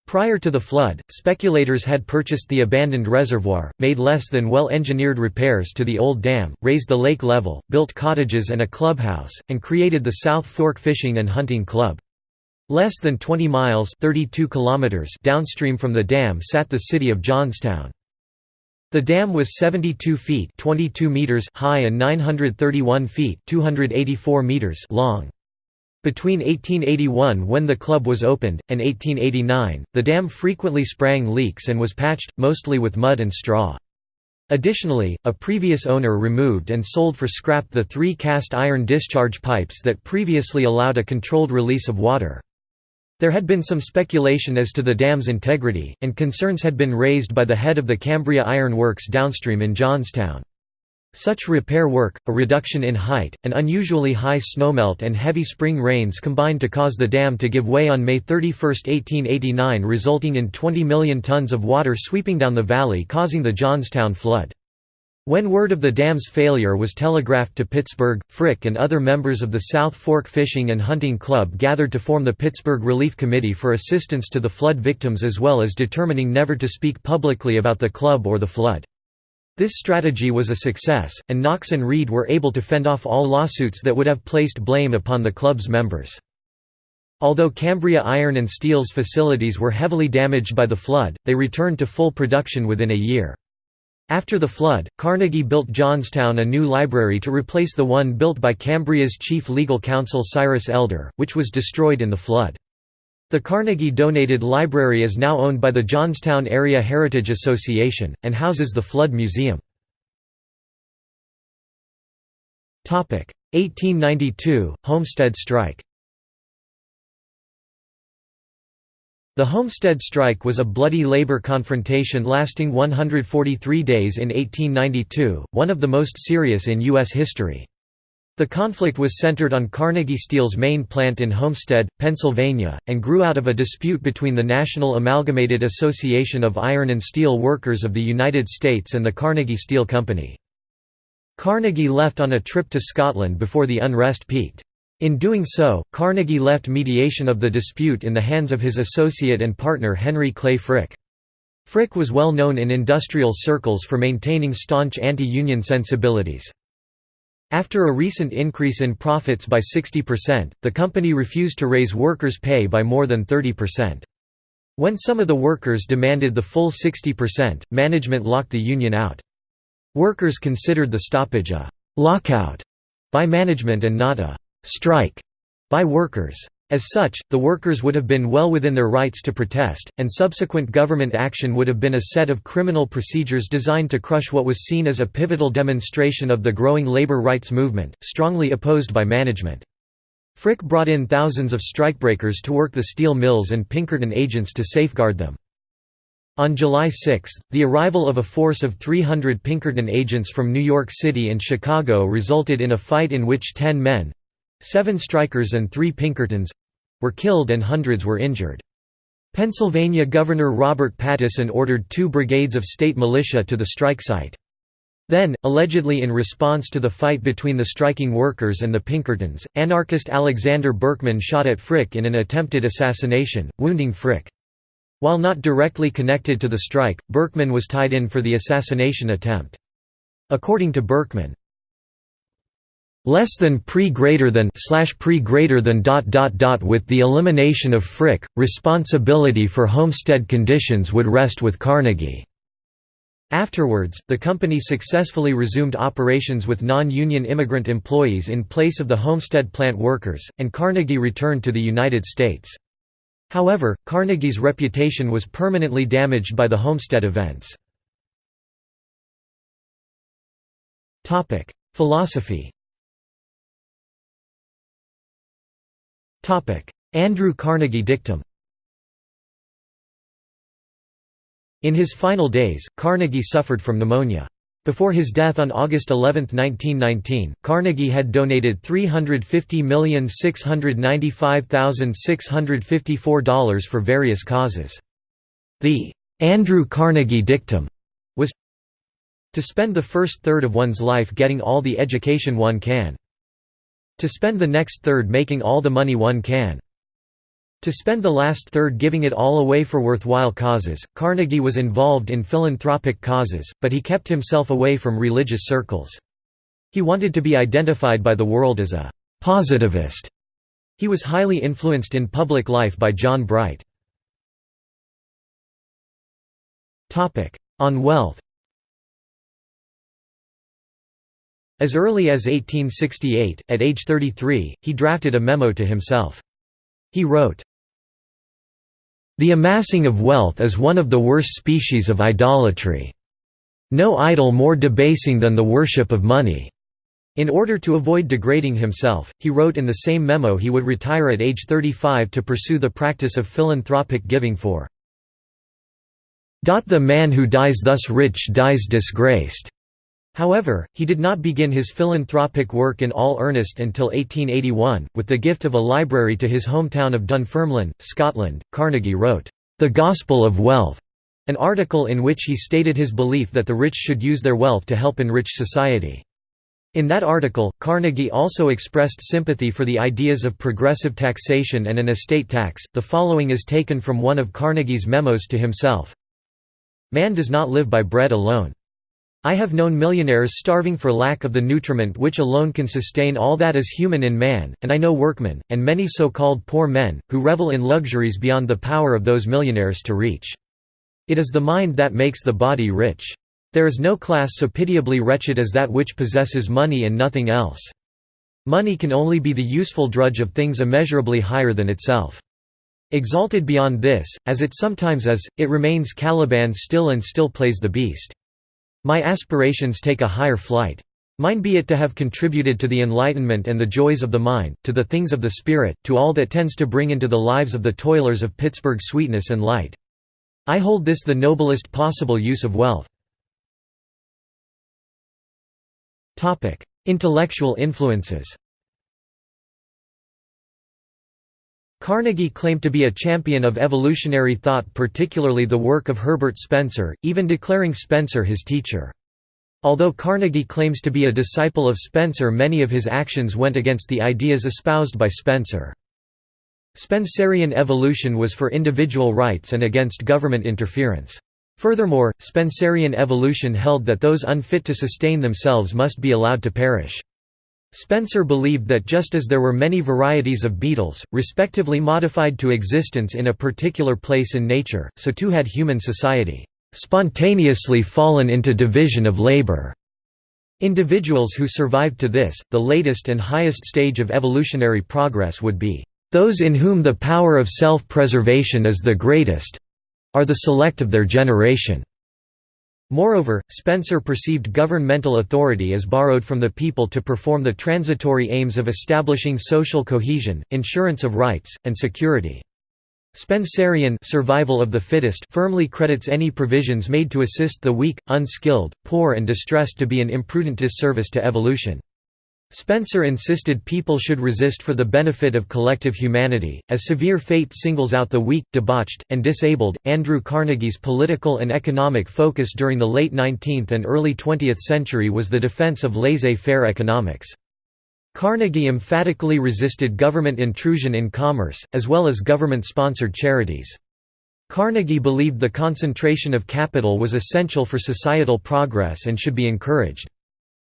Prior to the flood, speculators had purchased the abandoned reservoir, made less than well-engineered repairs to the old dam, raised the lake level, built cottages and a clubhouse, and created the South Fork Fishing and Hunting Club. Less than 20 miles 32 kilometers downstream from the dam sat the city of Johnstown. The dam was 72 feet 22 meters high and 931 feet 284 meters long. Between 1881 when the club was opened, and 1889, the dam frequently sprang leaks and was patched, mostly with mud and straw. Additionally, a previous owner removed and sold for scrap the three cast iron discharge pipes that previously allowed a controlled release of water. There had been some speculation as to the dam's integrity, and concerns had been raised by the head of the Cambria Iron Works downstream in Johnstown. Such repair work, a reduction in height, an unusually high snowmelt and heavy spring rains combined to cause the dam to give way on May 31, 1889 resulting in 20 million tons of water sweeping down the valley causing the Johnstown flood. When word of the dam's failure was telegraphed to Pittsburgh, Frick and other members of the South Fork Fishing and Hunting Club gathered to form the Pittsburgh Relief Committee for assistance to the flood victims as well as determining never to speak publicly about the club or the flood. This strategy was a success, and Knox and Reed were able to fend off all lawsuits that would have placed blame upon the club's members. Although Cambria Iron and Steel's facilities were heavily damaged by the flood, they returned to full production within a year. After the flood, Carnegie built Johnstown a new library to replace the one built by Cambria's chief legal counsel Cyrus Elder, which was destroyed in the flood. The Carnegie donated library is now owned by the Johnstown Area Heritage Association, and houses the Flood Museum. 1892 – Homestead strike The Homestead Strike was a bloody labor confrontation lasting 143 days in 1892, one of the most serious in U.S. history. The conflict was centered on Carnegie Steel's main plant in Homestead, Pennsylvania, and grew out of a dispute between the National Amalgamated Association of Iron and Steel Workers of the United States and the Carnegie Steel Company. Carnegie left on a trip to Scotland before the unrest peaked. In doing so, Carnegie left mediation of the dispute in the hands of his associate and partner Henry Clay Frick. Frick was well known in industrial circles for maintaining staunch anti-union sensibilities. After a recent increase in profits by 60%, the company refused to raise workers' pay by more than 30%. When some of the workers demanded the full 60%, management locked the union out. Workers considered the stoppage a «lockout» by management and not a strike by workers. As such, the workers would have been well within their rights to protest, and subsequent government action would have been a set of criminal procedures designed to crush what was seen as a pivotal demonstration of the growing labor rights movement, strongly opposed by management. Frick brought in thousands of strikebreakers to work the steel mills and Pinkerton agents to safeguard them. On July 6, the arrival of a force of 300 Pinkerton agents from New York City and Chicago resulted in a fight in which ten men, Seven strikers and three Pinkertons—were killed and hundreds were injured. Pennsylvania Governor Robert Pattison ordered two brigades of state militia to the strike site. Then, allegedly in response to the fight between the striking workers and the Pinkertons, anarchist Alexander Berkman shot at Frick in an attempted assassination, wounding Frick. While not directly connected to the strike, Berkman was tied in for the assassination attempt. According to Berkman, less than pre greater than slash pre greater than dot dot dot with the elimination of Frick, responsibility for homestead conditions would rest with Carnegie. Afterwards, the company successfully resumed operations with non-union immigrant employees in place of the Homestead plant workers, and Carnegie returned to the United States. However, Carnegie's reputation was permanently damaged by the Homestead events. Philosophy Andrew Carnegie dictum In his final days, Carnegie suffered from pneumonia. Before his death on August 11, 1919, Carnegie had donated $350,695,654 for various causes. The Andrew Carnegie dictum was to spend the first third of one's life getting all the education one can. To spend the next third making all the money one can. To spend the last third giving it all away for worthwhile causes, Carnegie was involved in philanthropic causes, but he kept himself away from religious circles. He wanted to be identified by the world as a «positivist». He was highly influenced in public life by John Bright. On wealth As early as 1868, at age 33, he drafted a memo to himself. He wrote, The amassing of wealth is one of the worst species of idolatry. No idol more debasing than the worship of money. In order to avoid degrading himself, he wrote in the same memo he would retire at age 35 to pursue the practice of philanthropic giving for the man who dies thus rich dies disgraced. However, he did not begin his philanthropic work in all earnest until 1881, with the gift of a library to his hometown of Dunfermline, Scotland. Carnegie wrote, The Gospel of Wealth, an article in which he stated his belief that the rich should use their wealth to help enrich society. In that article, Carnegie also expressed sympathy for the ideas of progressive taxation and an estate tax. The following is taken from one of Carnegie's memos to himself Man does not live by bread alone. I have known millionaires starving for lack of the nutriment which alone can sustain all that is human in man, and I know workmen, and many so-called poor men, who revel in luxuries beyond the power of those millionaires to reach. It is the mind that makes the body rich. There is no class so pitiably wretched as that which possesses money and nothing else. Money can only be the useful drudge of things immeasurably higher than itself. Exalted beyond this, as it sometimes is, it remains Caliban still and still plays the beast. My aspirations take a higher flight. Mine be it to have contributed to the enlightenment and the joys of the mind, to the things of the spirit, to all that tends to bring into the lives of the toilers of Pittsburgh sweetness and light. I hold this the noblest possible use of wealth. Intellectual influences Carnegie claimed to be a champion of evolutionary thought particularly the work of Herbert Spencer, even declaring Spencer his teacher. Although Carnegie claims to be a disciple of Spencer many of his actions went against the ideas espoused by Spencer. Spencerian evolution was for individual rights and against government interference. Furthermore, Spencerian evolution held that those unfit to sustain themselves must be allowed to perish. Spencer believed that just as there were many varieties of beetles, respectively modified to existence in a particular place in nature, so too had human society spontaneously fallen into division of labor. Individuals who survived to this, the latest and highest stage of evolutionary progress would be, "...those in whom the power of self-preservation is the greatest—are the select of their generation." Moreover, Spencer perceived governmental authority as borrowed from the people to perform the transitory aims of establishing social cohesion, insurance of rights, and security. Spencerian survival of the fittest firmly credits any provisions made to assist the weak, unskilled, poor and distressed to be an imprudent disservice to evolution. Spencer insisted people should resist for the benefit of collective humanity. As severe fate singles out the weak, debauched, and disabled, Andrew Carnegie's political and economic focus during the late 19th and early 20th century was the defense of laissez faire economics. Carnegie emphatically resisted government intrusion in commerce, as well as government sponsored charities. Carnegie believed the concentration of capital was essential for societal progress and should be encouraged.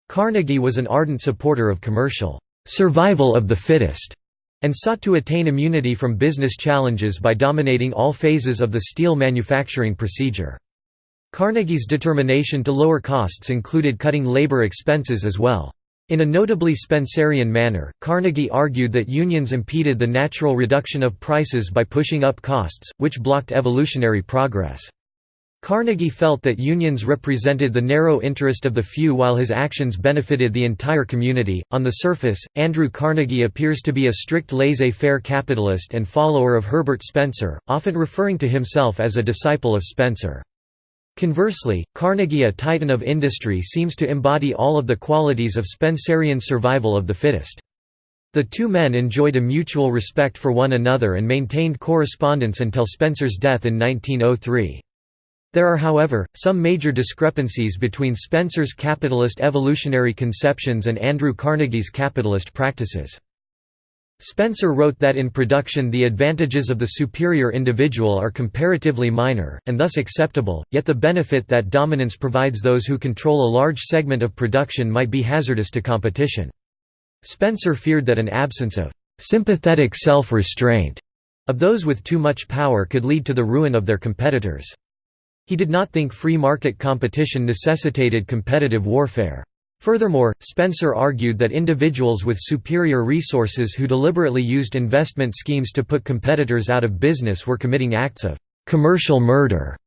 Carnegie was an ardent supporter of commercial survival of the fittest and sought to attain immunity from business challenges by dominating all phases of the steel manufacturing procedure. Carnegie's determination to lower costs included cutting labor expenses as well. In a notably Spencerian manner, Carnegie argued that unions impeded the natural reduction of prices by pushing up costs, which blocked evolutionary progress. Carnegie felt that unions represented the narrow interest of the few while his actions benefited the entire community. On the surface, Andrew Carnegie appears to be a strict laissez faire capitalist and follower of Herbert Spencer, often referring to himself as a disciple of Spencer. Conversely, Carnegie a titan of industry seems to embody all of the qualities of Spencerian survival of the fittest. The two men enjoyed a mutual respect for one another and maintained correspondence until Spencer's death in 1903. There are however, some major discrepancies between Spencer's capitalist evolutionary conceptions and Andrew Carnegie's capitalist practices. Spencer wrote that in production the advantages of the superior individual are comparatively minor, and thus acceptable, yet the benefit that dominance provides those who control a large segment of production might be hazardous to competition. Spencer feared that an absence of sympathetic self-restraint of those with too much power could lead to the ruin of their competitors. He did not think free market competition necessitated competitive warfare. Furthermore, Spencer argued that individuals with superior resources who deliberately used investment schemes to put competitors out of business were committing acts of commercial murder.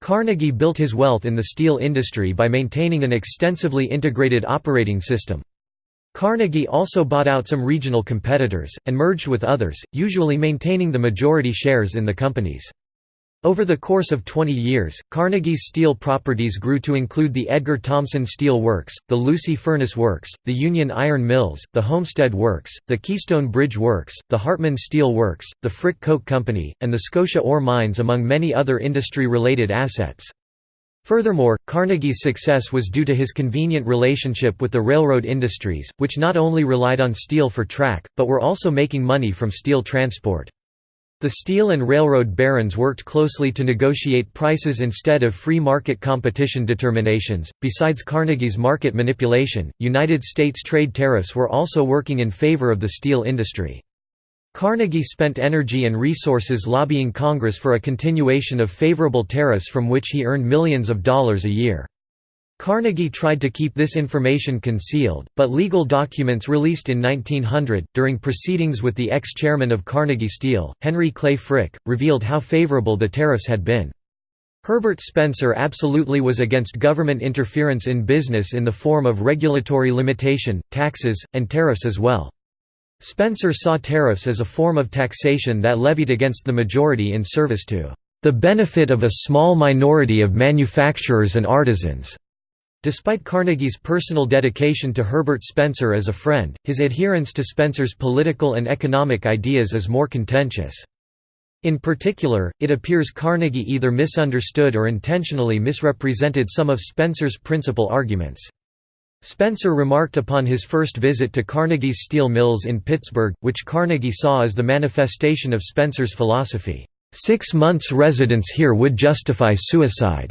Carnegie built his wealth in the steel industry by maintaining an extensively integrated operating system. Carnegie also bought out some regional competitors, and merged with others, usually maintaining the majority shares in the companies. Over the course of 20 years, Carnegie's steel properties grew to include the Edgar Thomson Steel Works, the Lucy Furnace Works, the Union Iron Mills, the Homestead Works, the Keystone Bridge Works, the Hartman Steel Works, the Frick Coke Company, and the Scotia Ore Mines among many other industry-related assets. Furthermore, Carnegie's success was due to his convenient relationship with the railroad industries, which not only relied on steel for track, but were also making money from steel transport. The steel and railroad barons worked closely to negotiate prices instead of free market competition determinations. Besides Carnegie's market manipulation, United States trade tariffs were also working in favor of the steel industry. Carnegie spent energy and resources lobbying Congress for a continuation of favorable tariffs from which he earned millions of dollars a year. Carnegie tried to keep this information concealed, but legal documents released in 1900, during proceedings with the ex-chairman of Carnegie Steel, Henry Clay Frick, revealed how favorable the tariffs had been. Herbert Spencer absolutely was against government interference in business in the form of regulatory limitation, taxes, and tariffs as well. Spencer saw tariffs as a form of taxation that levied against the majority in service to the benefit of a small minority of manufacturers and artisans. Despite Carnegie's personal dedication to Herbert Spencer as a friend, his adherence to Spencer's political and economic ideas is more contentious. In particular, it appears Carnegie either misunderstood or intentionally misrepresented some of Spencer's principal arguments. Spencer remarked upon his first visit to Carnegie's steel mills in Pittsburgh, which Carnegie saw as the manifestation of Spencer's philosophy, six months' residence here would justify suicide."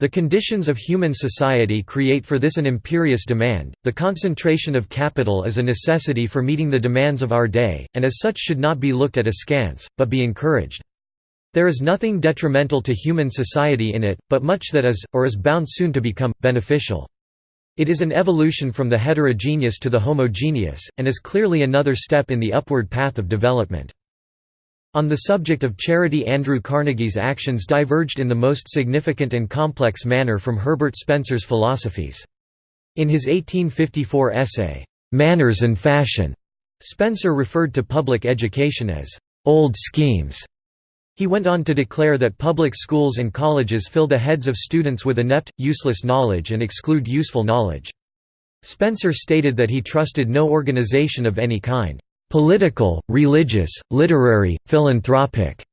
The conditions of human society create for this an imperious demand. The concentration of capital is a necessity for meeting the demands of our day, and as such should not be looked at askance, but be encouraged. There is nothing detrimental to human society in it, but much that is, or is bound soon to become, beneficial. It is an evolution from the heterogeneous to the homogeneous, and is clearly another step in the upward path of development. On the subject of charity Andrew Carnegie's actions diverged in the most significant and complex manner from Herbert Spencer's philosophies. In his 1854 essay, "'Manners and Fashion' Spencer referred to public education as, "'old schemes' He went on to declare that public schools and colleges fill the heads of students with inept, useless knowledge and exclude useful knowledge. Spencer stated that he trusted no organization of any kind political, religious, literary, philanthropic,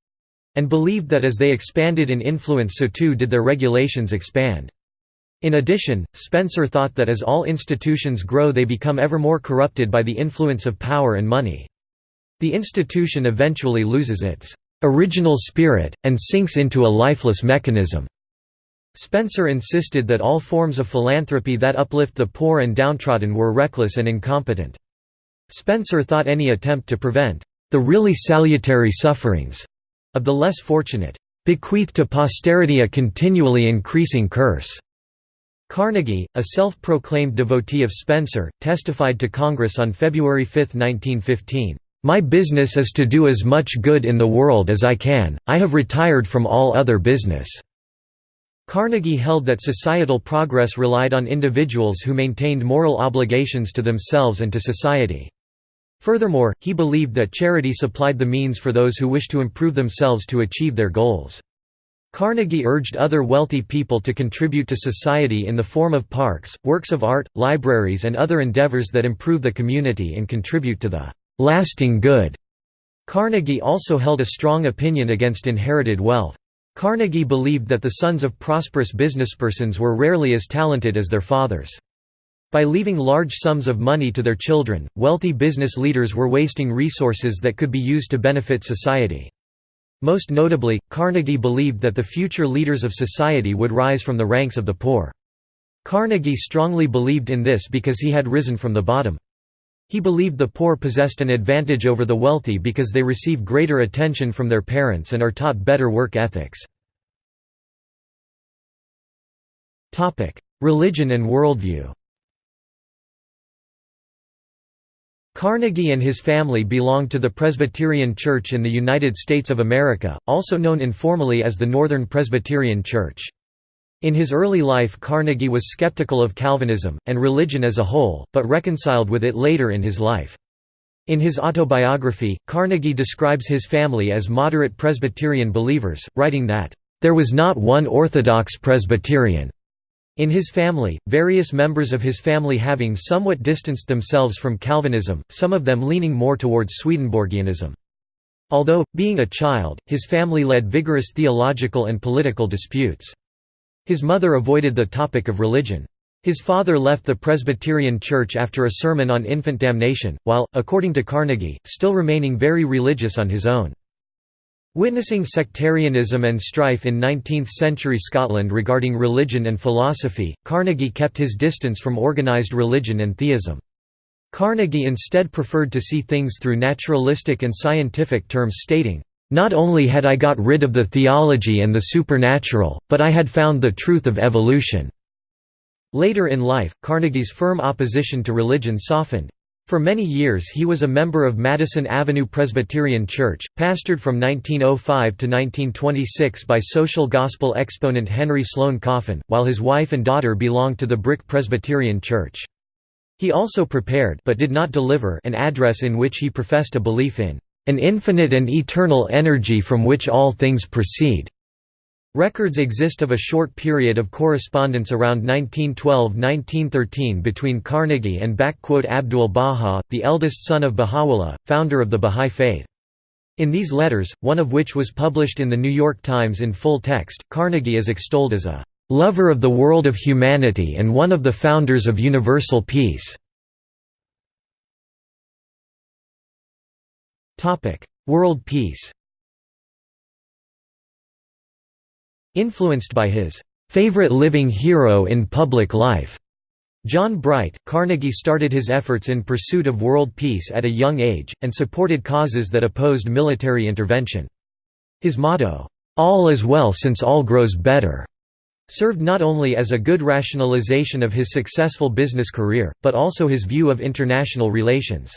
and believed that as they expanded in influence so too did their regulations expand. In addition, Spencer thought that as all institutions grow they become ever more corrupted by the influence of power and money. The institution eventually loses its original spirit, and sinks into a lifeless mechanism. Spencer insisted that all forms of philanthropy that uplift the poor and downtrodden were reckless and incompetent. Spencer thought any attempt to prevent the really salutary sufferings of the less fortunate bequeath to posterity a continually increasing curse. Carnegie, a self-proclaimed devotee of Spencer, testified to Congress on February 5, 1915, "My business is to do as much good in the world as I can, I have retired from all other business." Carnegie held that societal progress relied on individuals who maintained moral obligations to themselves and to society. Furthermore, he believed that charity supplied the means for those who wish to improve themselves to achieve their goals. Carnegie urged other wealthy people to contribute to society in the form of parks, works of art, libraries and other endeavors that improve the community and contribute to the lasting good. Carnegie also held a strong opinion against inherited wealth. Carnegie believed that the sons of prosperous businesspersons were rarely as talented as their fathers. By leaving large sums of money to their children, wealthy business leaders were wasting resources that could be used to benefit society. Most notably, Carnegie believed that the future leaders of society would rise from the ranks of the poor. Carnegie strongly believed in this because he had risen from the bottom. He believed the poor possessed an advantage over the wealthy because they receive greater attention from their parents and are taught better work ethics. Religion and worldview Carnegie and his family belonged to the Presbyterian Church in the United States of America, also known informally as the Northern Presbyterian Church. In his early life Carnegie was skeptical of Calvinism, and religion as a whole, but reconciled with it later in his life. In his autobiography, Carnegie describes his family as moderate Presbyterian believers, writing that, "...there was not one Orthodox Presbyterian." In his family, various members of his family having somewhat distanced themselves from Calvinism, some of them leaning more towards Swedenborgianism. Although, being a child, his family led vigorous theological and political disputes. His mother avoided the topic of religion. His father left the Presbyterian Church after a sermon on infant damnation, while, according to Carnegie, still remaining very religious on his own. Witnessing sectarianism and strife in 19th-century Scotland regarding religion and philosophy, Carnegie kept his distance from organised religion and theism. Carnegie instead preferred to see things through naturalistic and scientific terms stating, "...not only had I got rid of the theology and the supernatural, but I had found the truth of evolution." Later in life, Carnegie's firm opposition to religion softened. For many years he was a member of Madison Avenue Presbyterian Church, pastored from 1905 to 1926 by social gospel exponent Henry Sloane Coffin, while his wife and daughter belonged to the Brick Presbyterian Church. He also prepared but did not deliver an address in which he professed a belief in an infinite and eternal energy from which all things proceed. Records exist of a short period of correspondence around 1912–1913 between Carnegie and Abdul Baha, the eldest son of Baha'u'llah, founder of the Bahá'í Faith. In these letters, one of which was published in The New York Times in full text, Carnegie is extolled as a "...lover of the world of humanity and one of the founders of universal peace." World peace Influenced by his favorite living hero in public life, John Bright, Carnegie started his efforts in pursuit of world peace at a young age, and supported causes that opposed military intervention. His motto, "'All is well since all grows better' served not only as a good rationalization of his successful business career, but also his view of international relations.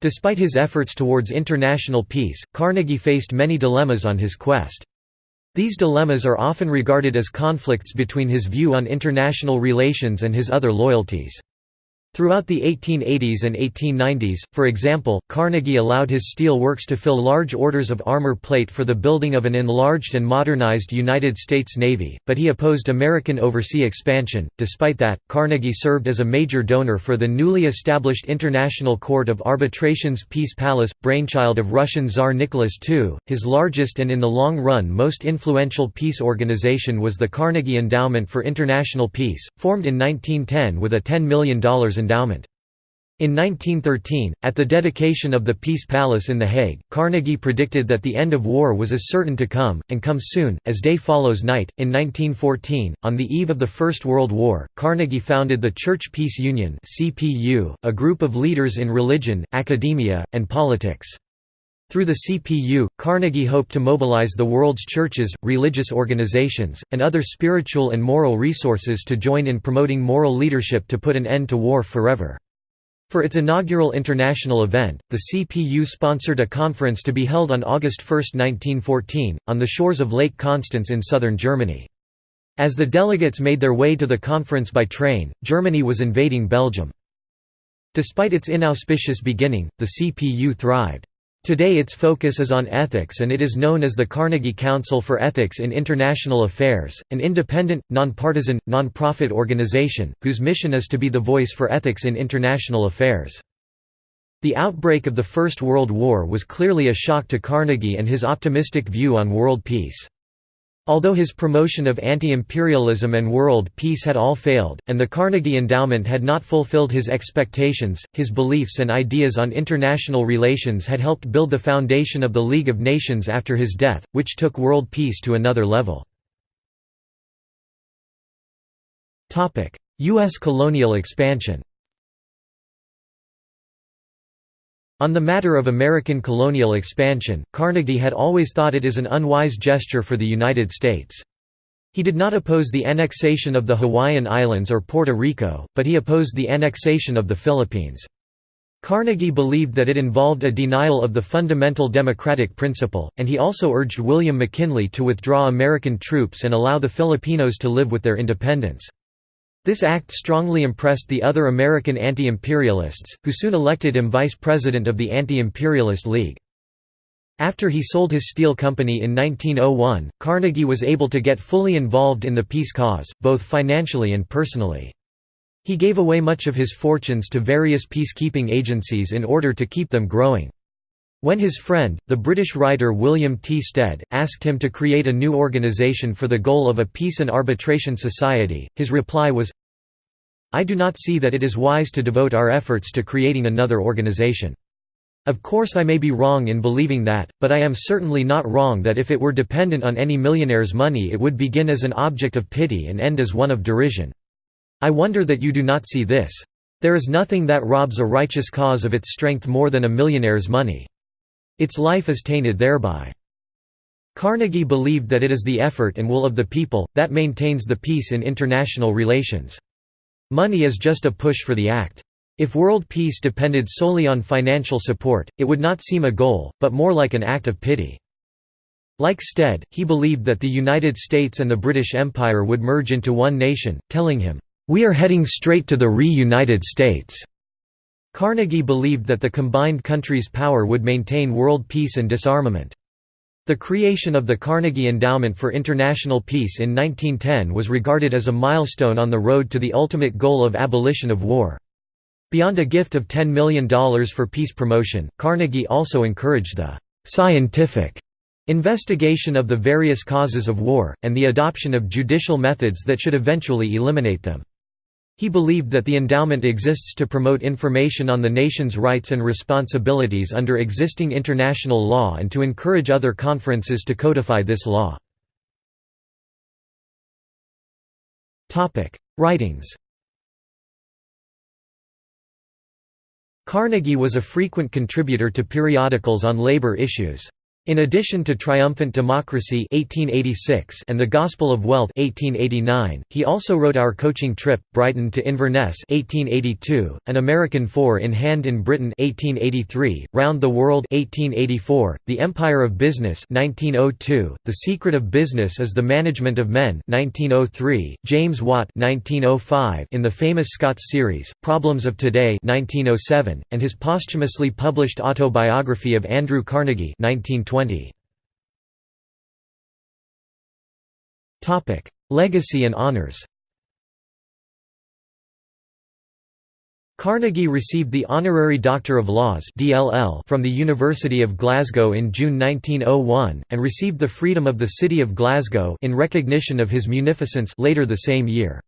Despite his efforts towards international peace, Carnegie faced many dilemmas on his quest. These dilemmas are often regarded as conflicts between his view on international relations and his other loyalties. Throughout the 1880s and 1890s, for example, Carnegie allowed his steel works to fill large orders of armor plate for the building of an enlarged and modernized United States Navy, but he opposed American oversea expansion. Despite that, Carnegie served as a major donor for the newly established International Court of Arbitration's Peace Palace, brainchild of Russian Tsar Nicholas II. His largest and in the long run most influential peace organization was the Carnegie Endowment for International Peace, formed in 1910 with a $10 million endowment. In 1913, at the dedication of the Peace Palace in The Hague, Carnegie predicted that the end of war was as certain to come, and come soon, as day follows night. In 1914, on the eve of the First World War, Carnegie founded the Church Peace Union, a group of leaders in religion, academia, and politics. Through the CPU, Carnegie hoped to mobilize the world's churches, religious organizations, and other spiritual and moral resources to join in promoting moral leadership to put an end to war forever. For its inaugural international event, the CPU sponsored a conference to be held on August 1, 1914, on the shores of Lake Constance in southern Germany. As the delegates made their way to the conference by train, Germany was invading Belgium. Despite its inauspicious beginning, the CPU thrived. Today its focus is on ethics and it is known as the Carnegie Council for Ethics in International Affairs, an independent, nonpartisan, nonprofit organization, whose mission is to be the voice for ethics in international affairs. The outbreak of the First World War was clearly a shock to Carnegie and his optimistic view on world peace. Although his promotion of anti-imperialism and world peace had all failed, and the Carnegie Endowment had not fulfilled his expectations, his beliefs and ideas on international relations had helped build the foundation of the League of Nations after his death, which took world peace to another level. U.S. colonial expansion On the matter of American colonial expansion, Carnegie had always thought it is an unwise gesture for the United States. He did not oppose the annexation of the Hawaiian Islands or Puerto Rico, but he opposed the annexation of the Philippines. Carnegie believed that it involved a denial of the fundamental democratic principle, and he also urged William McKinley to withdraw American troops and allow the Filipinos to live with their independence. This act strongly impressed the other American anti-imperialists, who soon elected him vice president of the Anti-Imperialist League. After he sold his steel company in 1901, Carnegie was able to get fully involved in the peace cause, both financially and personally. He gave away much of his fortunes to various peacekeeping agencies in order to keep them growing. When his friend, the British writer William T. Stead, asked him to create a new organization for the goal of a peace and arbitration society, his reply was, I do not see that it is wise to devote our efforts to creating another organization. Of course I may be wrong in believing that, but I am certainly not wrong that if it were dependent on any millionaire's money it would begin as an object of pity and end as one of derision. I wonder that you do not see this. There is nothing that robs a righteous cause of its strength more than a millionaire's money. Its life is tainted thereby. Carnegie believed that it is the effort and will of the people, that maintains the peace in international relations. Money is just a push for the act. If world peace depended solely on financial support, it would not seem a goal, but more like an act of pity. Like Stead, he believed that the United States and the British Empire would merge into one nation, telling him, "'We are heading straight to the re-United States'". Carnegie believed that the combined country's power would maintain world peace and disarmament. The creation of the Carnegie Endowment for International Peace in 1910 was regarded as a milestone on the road to the ultimate goal of abolition of war. Beyond a gift of $10 million for peace promotion, Carnegie also encouraged the «scientific» investigation of the various causes of war, and the adoption of judicial methods that should eventually eliminate them. He believed that the endowment exists to promote information on the nation's rights and responsibilities under existing international law and to encourage other conferences to codify this law. Writings Carnegie was a frequent contributor to periodicals on labor issues. In addition to Triumphant Democracy 1886 and The Gospel of Wealth 1889, he also wrote Our Coaching Trip, Brighton to Inverness 1882, An American Four in Hand in Britain 1883, Round the World 1884, The Empire of Business 1902, The Secret of Business is the Management of Men 1903, James Watt 1905 in the famous Scots series, Problems of Today 1907, and his posthumously published autobiography of Andrew Carnegie 1920. Legacy and honors Carnegie received the Honorary Doctor of Laws from the University of Glasgow in June 1901, and received the Freedom of the City of Glasgow in recognition of his munificence later the same year.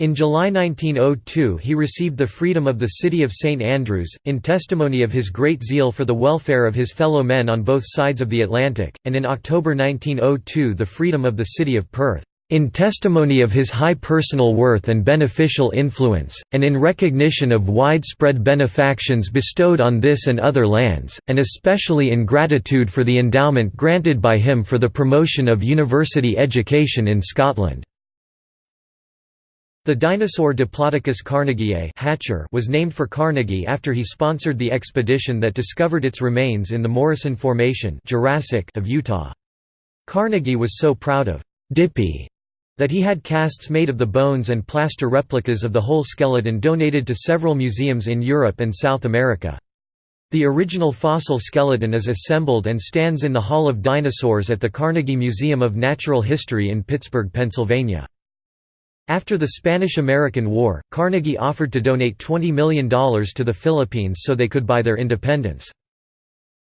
In July 1902 he received the freedom of the city of St Andrews, in testimony of his great zeal for the welfare of his fellow men on both sides of the Atlantic, and in October 1902 the freedom of the city of Perth, "...in testimony of his high personal worth and beneficial influence, and in recognition of widespread benefactions bestowed on this and other lands, and especially in gratitude for the endowment granted by him for the promotion of university education in Scotland." The dinosaur Diplodocus carnegii Hatcher was named for Carnegie after he sponsored the expedition that discovered its remains in the Morrison Formation Jurassic of Utah. Carnegie was so proud of Dippy that he had casts made of the bones and plaster replicas of the whole skeleton donated to several museums in Europe and South America. The original fossil skeleton is assembled and stands in the Hall of Dinosaurs at the Carnegie Museum of Natural History in Pittsburgh, Pennsylvania. After the Spanish–American War, Carnegie offered to donate $20 million to the Philippines so they could buy their independence.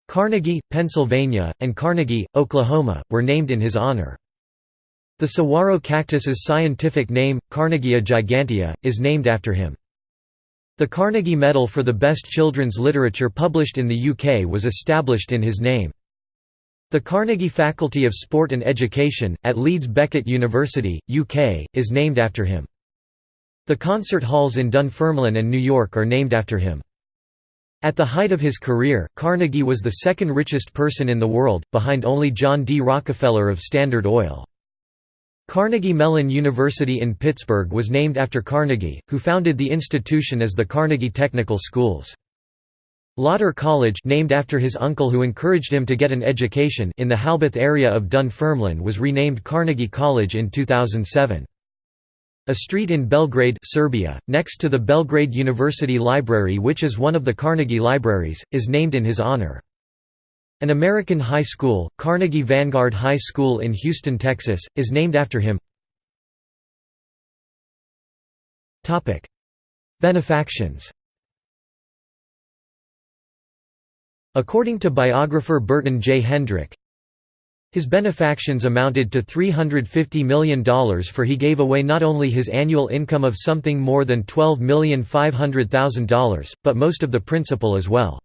Carnegie, Pennsylvania, and Carnegie, Oklahoma, were named in his honor. The saguaro cactus's scientific name, Carnegiea gigantea, is named after him. The Carnegie Medal for the Best Children's Literature published in the UK was established in his name. The Carnegie Faculty of Sport and Education, at Leeds Beckett University, UK, is named after him. The concert halls in Dunfermline and New York are named after him. At the height of his career, Carnegie was the second richest person in the world, behind only John D. Rockefeller of Standard Oil. Carnegie Mellon University in Pittsburgh was named after Carnegie, who founded the institution as the Carnegie Technical Schools. Lauder College named after his uncle who encouraged him to get an education in the Halbeath area of Dunfermline was renamed Carnegie College in 2007. A street in Belgrade Serbia, next to the Belgrade University Library which is one of the Carnegie Libraries, is named in his honor. An American high school, Carnegie Vanguard High School in Houston, Texas, is named after him. Benefactions According to biographer Burton J. Hendrick, his benefactions amounted to $350 million for he gave away not only his annual income of something more than $12,500,000, but most of the principal as well.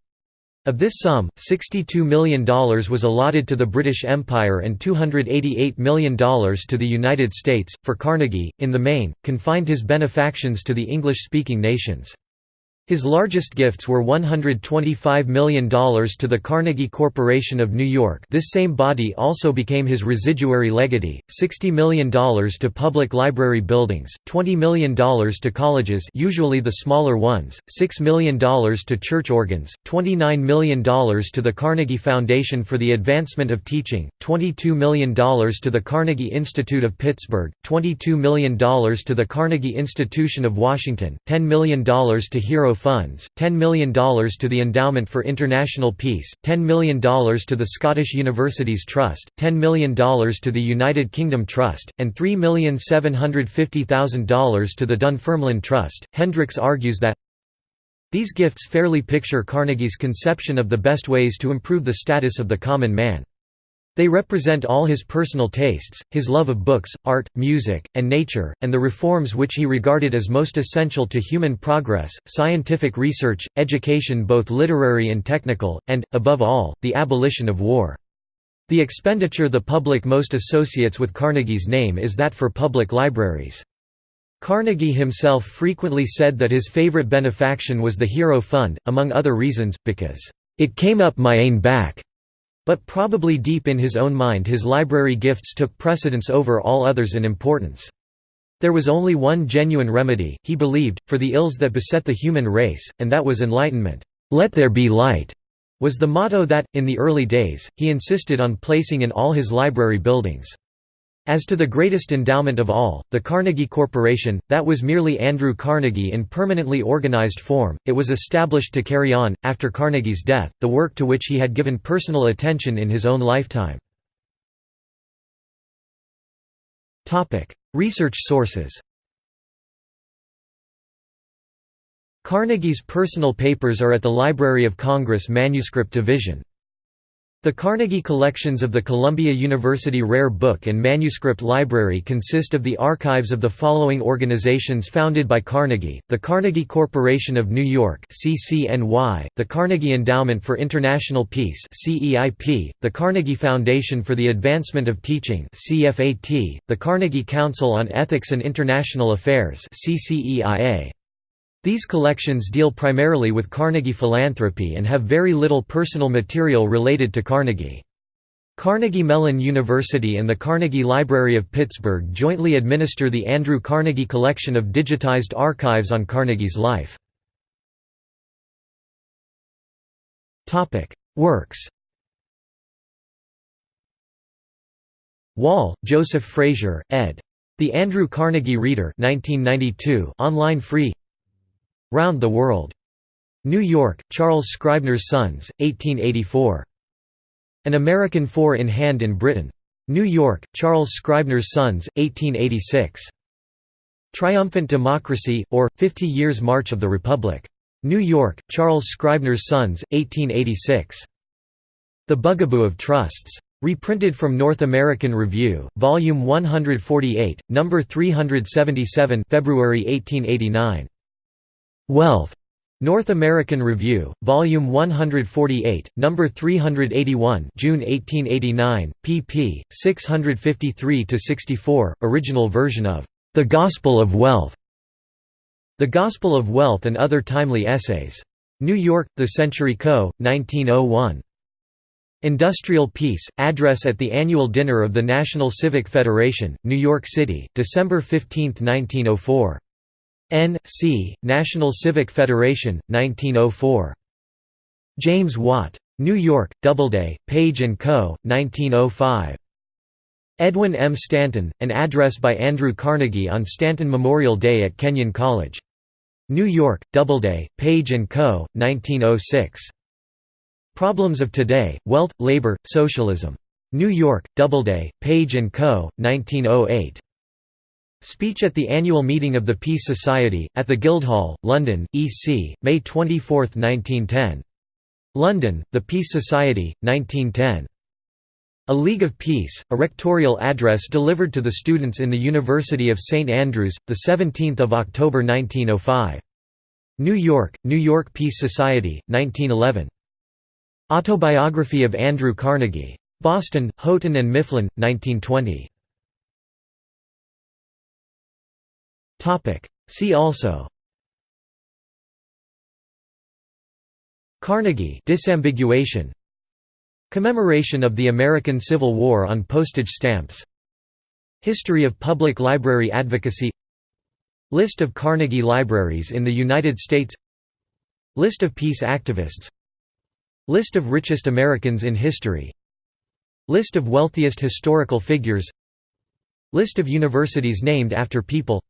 Of this sum, $62 million was allotted to the British Empire and $288 million to the United States, for Carnegie, in the main, confined his benefactions to the English-speaking nations. His largest gifts were $125 million to the Carnegie Corporation of New York. This same body also became his residuary legatee, $60 million to public library buildings, $20 million to colleges usually the smaller ones, $6 million to church organs, $29 million to the Carnegie Foundation for the Advancement of Teaching, $22 million to the Carnegie Institute of Pittsburgh, $22 million to the Carnegie Institution of Washington, $10 million to Hero funds, $10 million to the Endowment for International Peace, $10 million to the Scottish Universities Trust, $10 million to the United Kingdom Trust, and $3,750,000 to the Dunfermline Trust. Hendricks argues that these gifts fairly picture Carnegie's conception of the best ways to improve the status of the common man. They represent all his personal tastes, his love of books, art, music, and nature, and the reforms which he regarded as most essential to human progress, scientific research, education both literary and technical, and, above all, the abolition of war. The expenditure the public most associates with Carnegie's name is that for public libraries. Carnegie himself frequently said that his favorite benefaction was the Hero Fund, among other reasons, because, "...it came up my ain back." But probably deep in his own mind his library gifts took precedence over all others in importance. There was only one genuine remedy, he believed, for the ills that beset the human race, and that was enlightenment. "'Let there be light' was the motto that, in the early days, he insisted on placing in all his library buildings. As to the greatest endowment of all, the Carnegie Corporation, that was merely Andrew Carnegie in permanently organized form, it was established to carry on, after Carnegie's death, the work to which he had given personal attention in his own lifetime. Research sources Carnegie's personal papers are at the Library of Congress Manuscript Division. The Carnegie collections of the Columbia University Rare Book and Manuscript Library consist of the archives of the following organizations founded by Carnegie, the Carnegie Corporation of New York CCNY, the Carnegie Endowment for International Peace CEIP, the Carnegie Foundation for the Advancement of Teaching CFAT, the Carnegie Council on Ethics and International Affairs CCEIA. These collections deal primarily with Carnegie philanthropy and have very little personal material related to Carnegie. Carnegie Mellon University and the Carnegie Library of Pittsburgh jointly administer the Andrew Carnegie collection of digitized archives on Carnegie's life. Works Wall, Joseph Frazier, ed. The Andrew Carnegie Reader 1992, online free Round the World. New York, Charles Scribner's Sons, 1884. An American Four in Hand in Britain. New York, Charles Scribner's Sons, 1886. Triumphant Democracy, or, Fifty Years March of the Republic. New York, Charles Scribner's Sons, 1886. The Bugaboo of Trusts. Reprinted from North American Review, Volume 148, Number 377 February 1889. Wealth. North American Review, Volume 148, Number 381 June 1889, pp. 653–64, original version of The Gospel of Wealth. The Gospel of Wealth and Other Timely Essays. New York, The Century Co., 1901. Industrial Peace, address at the annual dinner of the National Civic Federation, New York City, December 15, 1904. N. C., National Civic Federation, 1904. James Watt. New York, Doubleday, Page & Co., 1905. Edwin M. Stanton, an address by Andrew Carnegie on Stanton Memorial Day at Kenyon College. New York, Doubleday, Page & Co., 1906. Problems of Today, Wealth, Labor, Socialism. New York, Doubleday, Page & Co., 1908. Speech at the annual meeting of the Peace Society, at the Guildhall, London, EC, May 24, 1910. London, The Peace Society, 1910. A League of Peace, a rectorial address delivered to the students in the University of St Andrews, 17 October 1905. New York, New York Peace Society, 1911. Autobiography of Andrew Carnegie. Boston, Houghton and Mifflin, 1920. See also. Carnegie disambiguation. Commemoration of the American Civil War on postage stamps. History of public library advocacy. List of Carnegie libraries in the United States. List of peace activists. List of richest Americans in history. List of wealthiest historical figures. List of universities named after people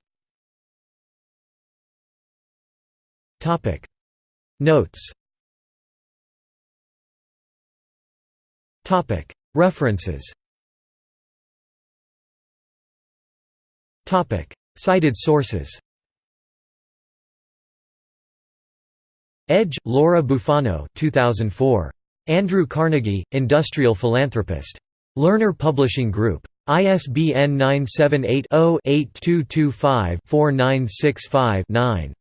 Topic Notes Topic References Topic Cited sources Edge, Laura Bufano 2004. Andrew Carnegie, Industrial Philanthropist. Lerner Publishing Group. ISBN 978 0 8225 4965 9.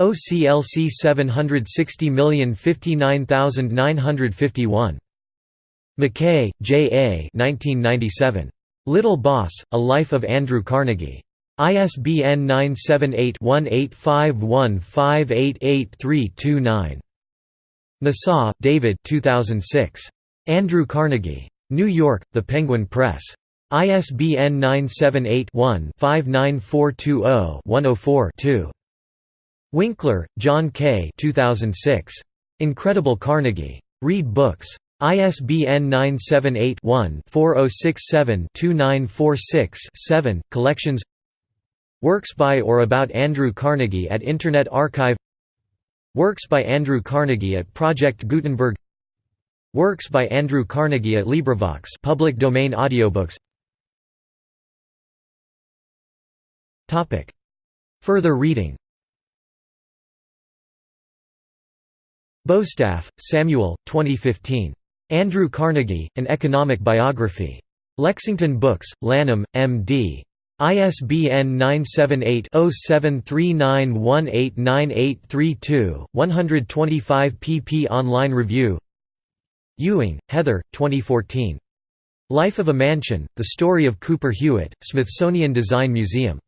OCLC 760059951. McKay, J. A. 1997. Little Boss, A Life of Andrew Carnegie. ISBN 978-1851588329. Nasaw, David 2006. Andrew Carnegie. New York, The Penguin Press. ISBN 978 one 59420 104 2 Winkler, John K. 2006. Incredible Carnegie. Read books. ISBN 978-1-4067-2946-7, collections Works by or about Andrew Carnegie at Internet Archive Works by Andrew Carnegie at Project Gutenberg Works by Andrew Carnegie at LibriVox public domain audiobooks Further reading Bostaph, Samuel, 2015. Andrew Carnegie, An Economic Biography. Lexington Books, Lanham, M.D. ISBN 978-0739189832, 125 pp Online review Ewing, Heather, 2014. Life of a Mansion, The Story of Cooper Hewitt, Smithsonian Design Museum.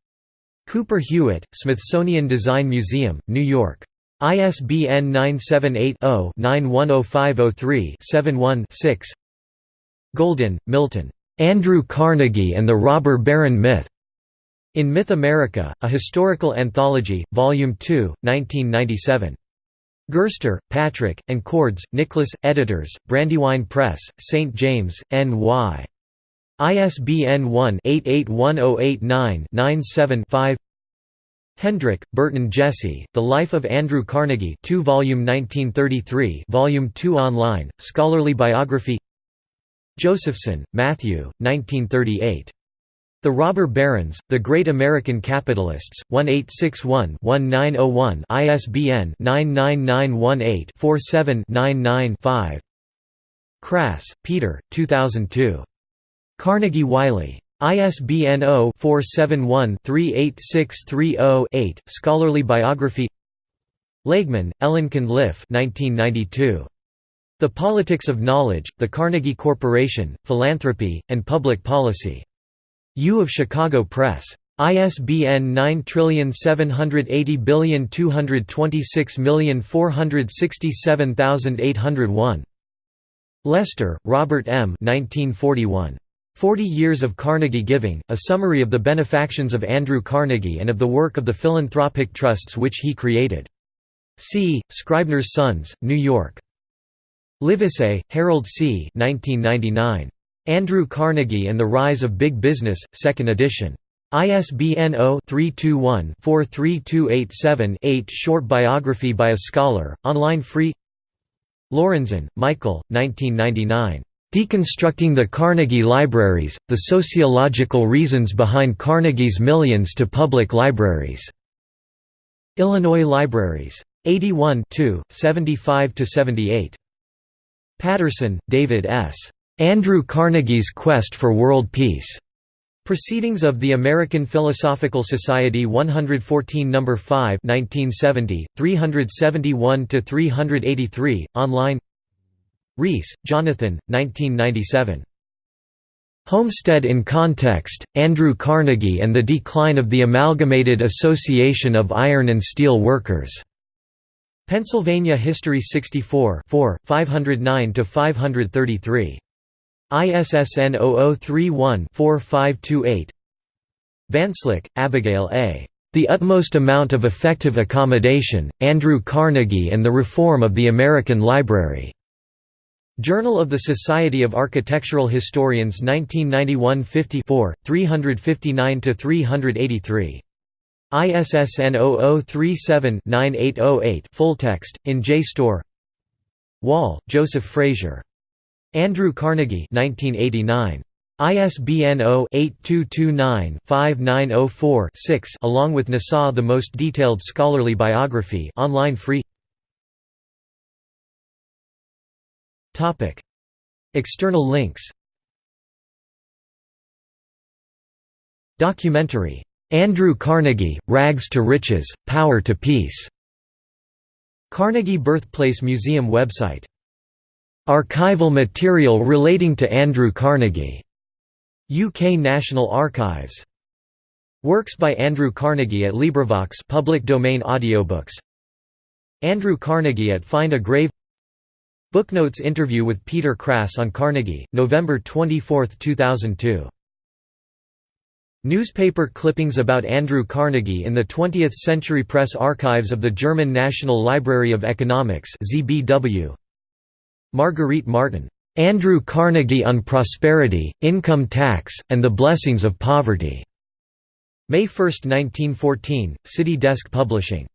Cooper Hewitt, Smithsonian Design Museum, New York. ISBN 978-0-910503-71-6 Goldin, Milton. "'Andrew Carnegie and the Robber Baron Myth' In Myth America, A Historical Anthology, Volume 2, 1997. Gerster, Patrick, and Cords, Nicholas, editors, Brandywine Press, St. James, N.Y. ISBN 1-881089-97-5 Hendrick, Burton Jesse, The Life of Andrew Carnegie 2 volume 1933 volume 2 online, scholarly biography Josephson, Matthew, 1938. The Robber Barons, The Great American Capitalists, 1861-1901 ISBN 99918-47-99-5 Krass, Peter, 2002. Carnegie Wiley. ISBN 0-471-38630-8, Scholarly Biography Lagemann, Ellen Condliffe 1992. The Politics of Knowledge, The Carnegie Corporation, Philanthropy, and Public Policy. U of Chicago Press. ISBN 9780226467801. Lester, Robert M. 1941. Forty Years of Carnegie Giving, a summary of the benefactions of Andrew Carnegie and of the work of the philanthropic trusts which he created. C. Scribner's Sons, New York. Livesay, Harold C. 1999. Andrew Carnegie and the Rise of Big Business, 2nd edition. ISBN 0-321-43287-8 Short biography by a scholar, online free Lorenzen, Michael, 1999. Deconstructing the Carnegie Libraries, The Sociological Reasons Behind Carnegie's Millions to Public Libraries. Illinois Libraries. 81 75–78. Patterson, David S. Andrew Carnegie's Quest for World Peace. Proceedings of the American Philosophical Society 114 No. 5 1970, 371–383, online Rees, Jonathan, 1997. Homestead in Context, Andrew Carnegie and the Decline of the Amalgamated Association of Iron and Steel Workers. Pennsylvania History 64 509–533. ISSN 0031-4528 Van Slyck, Abigail A. The Utmost Amount of Effective Accommodation, Andrew Carnegie and the Reform of the American Library. Journal of the Society of Architectural Historians 1991 54, 359–383. ISSN 0037-9808 full text, in JSTOR Wall, Joseph Frazier. Andrew Carnegie 1989. ISBN 0-8229-5904-6 along with Nasaw the most detailed scholarly biography online free External links Documentary, "'Andrew Carnegie, Rags to Riches, Power to Peace' Carnegie Birthplace Museum website Archival material relating to Andrew Carnegie. UK National Archives. Works by Andrew Carnegie at LibriVox public domain audiobooks. Andrew Carnegie at Find a Grave. Booknotes interview with Peter Krass on Carnegie, November 24, 2002. Newspaper clippings about Andrew Carnegie in the 20th Century Press Archives of the German National Library of Economics ZBW. Marguerite Martin, "'Andrew Carnegie on Prosperity, Income Tax, and the Blessings of Poverty' May 1, 1914, City Desk Publishing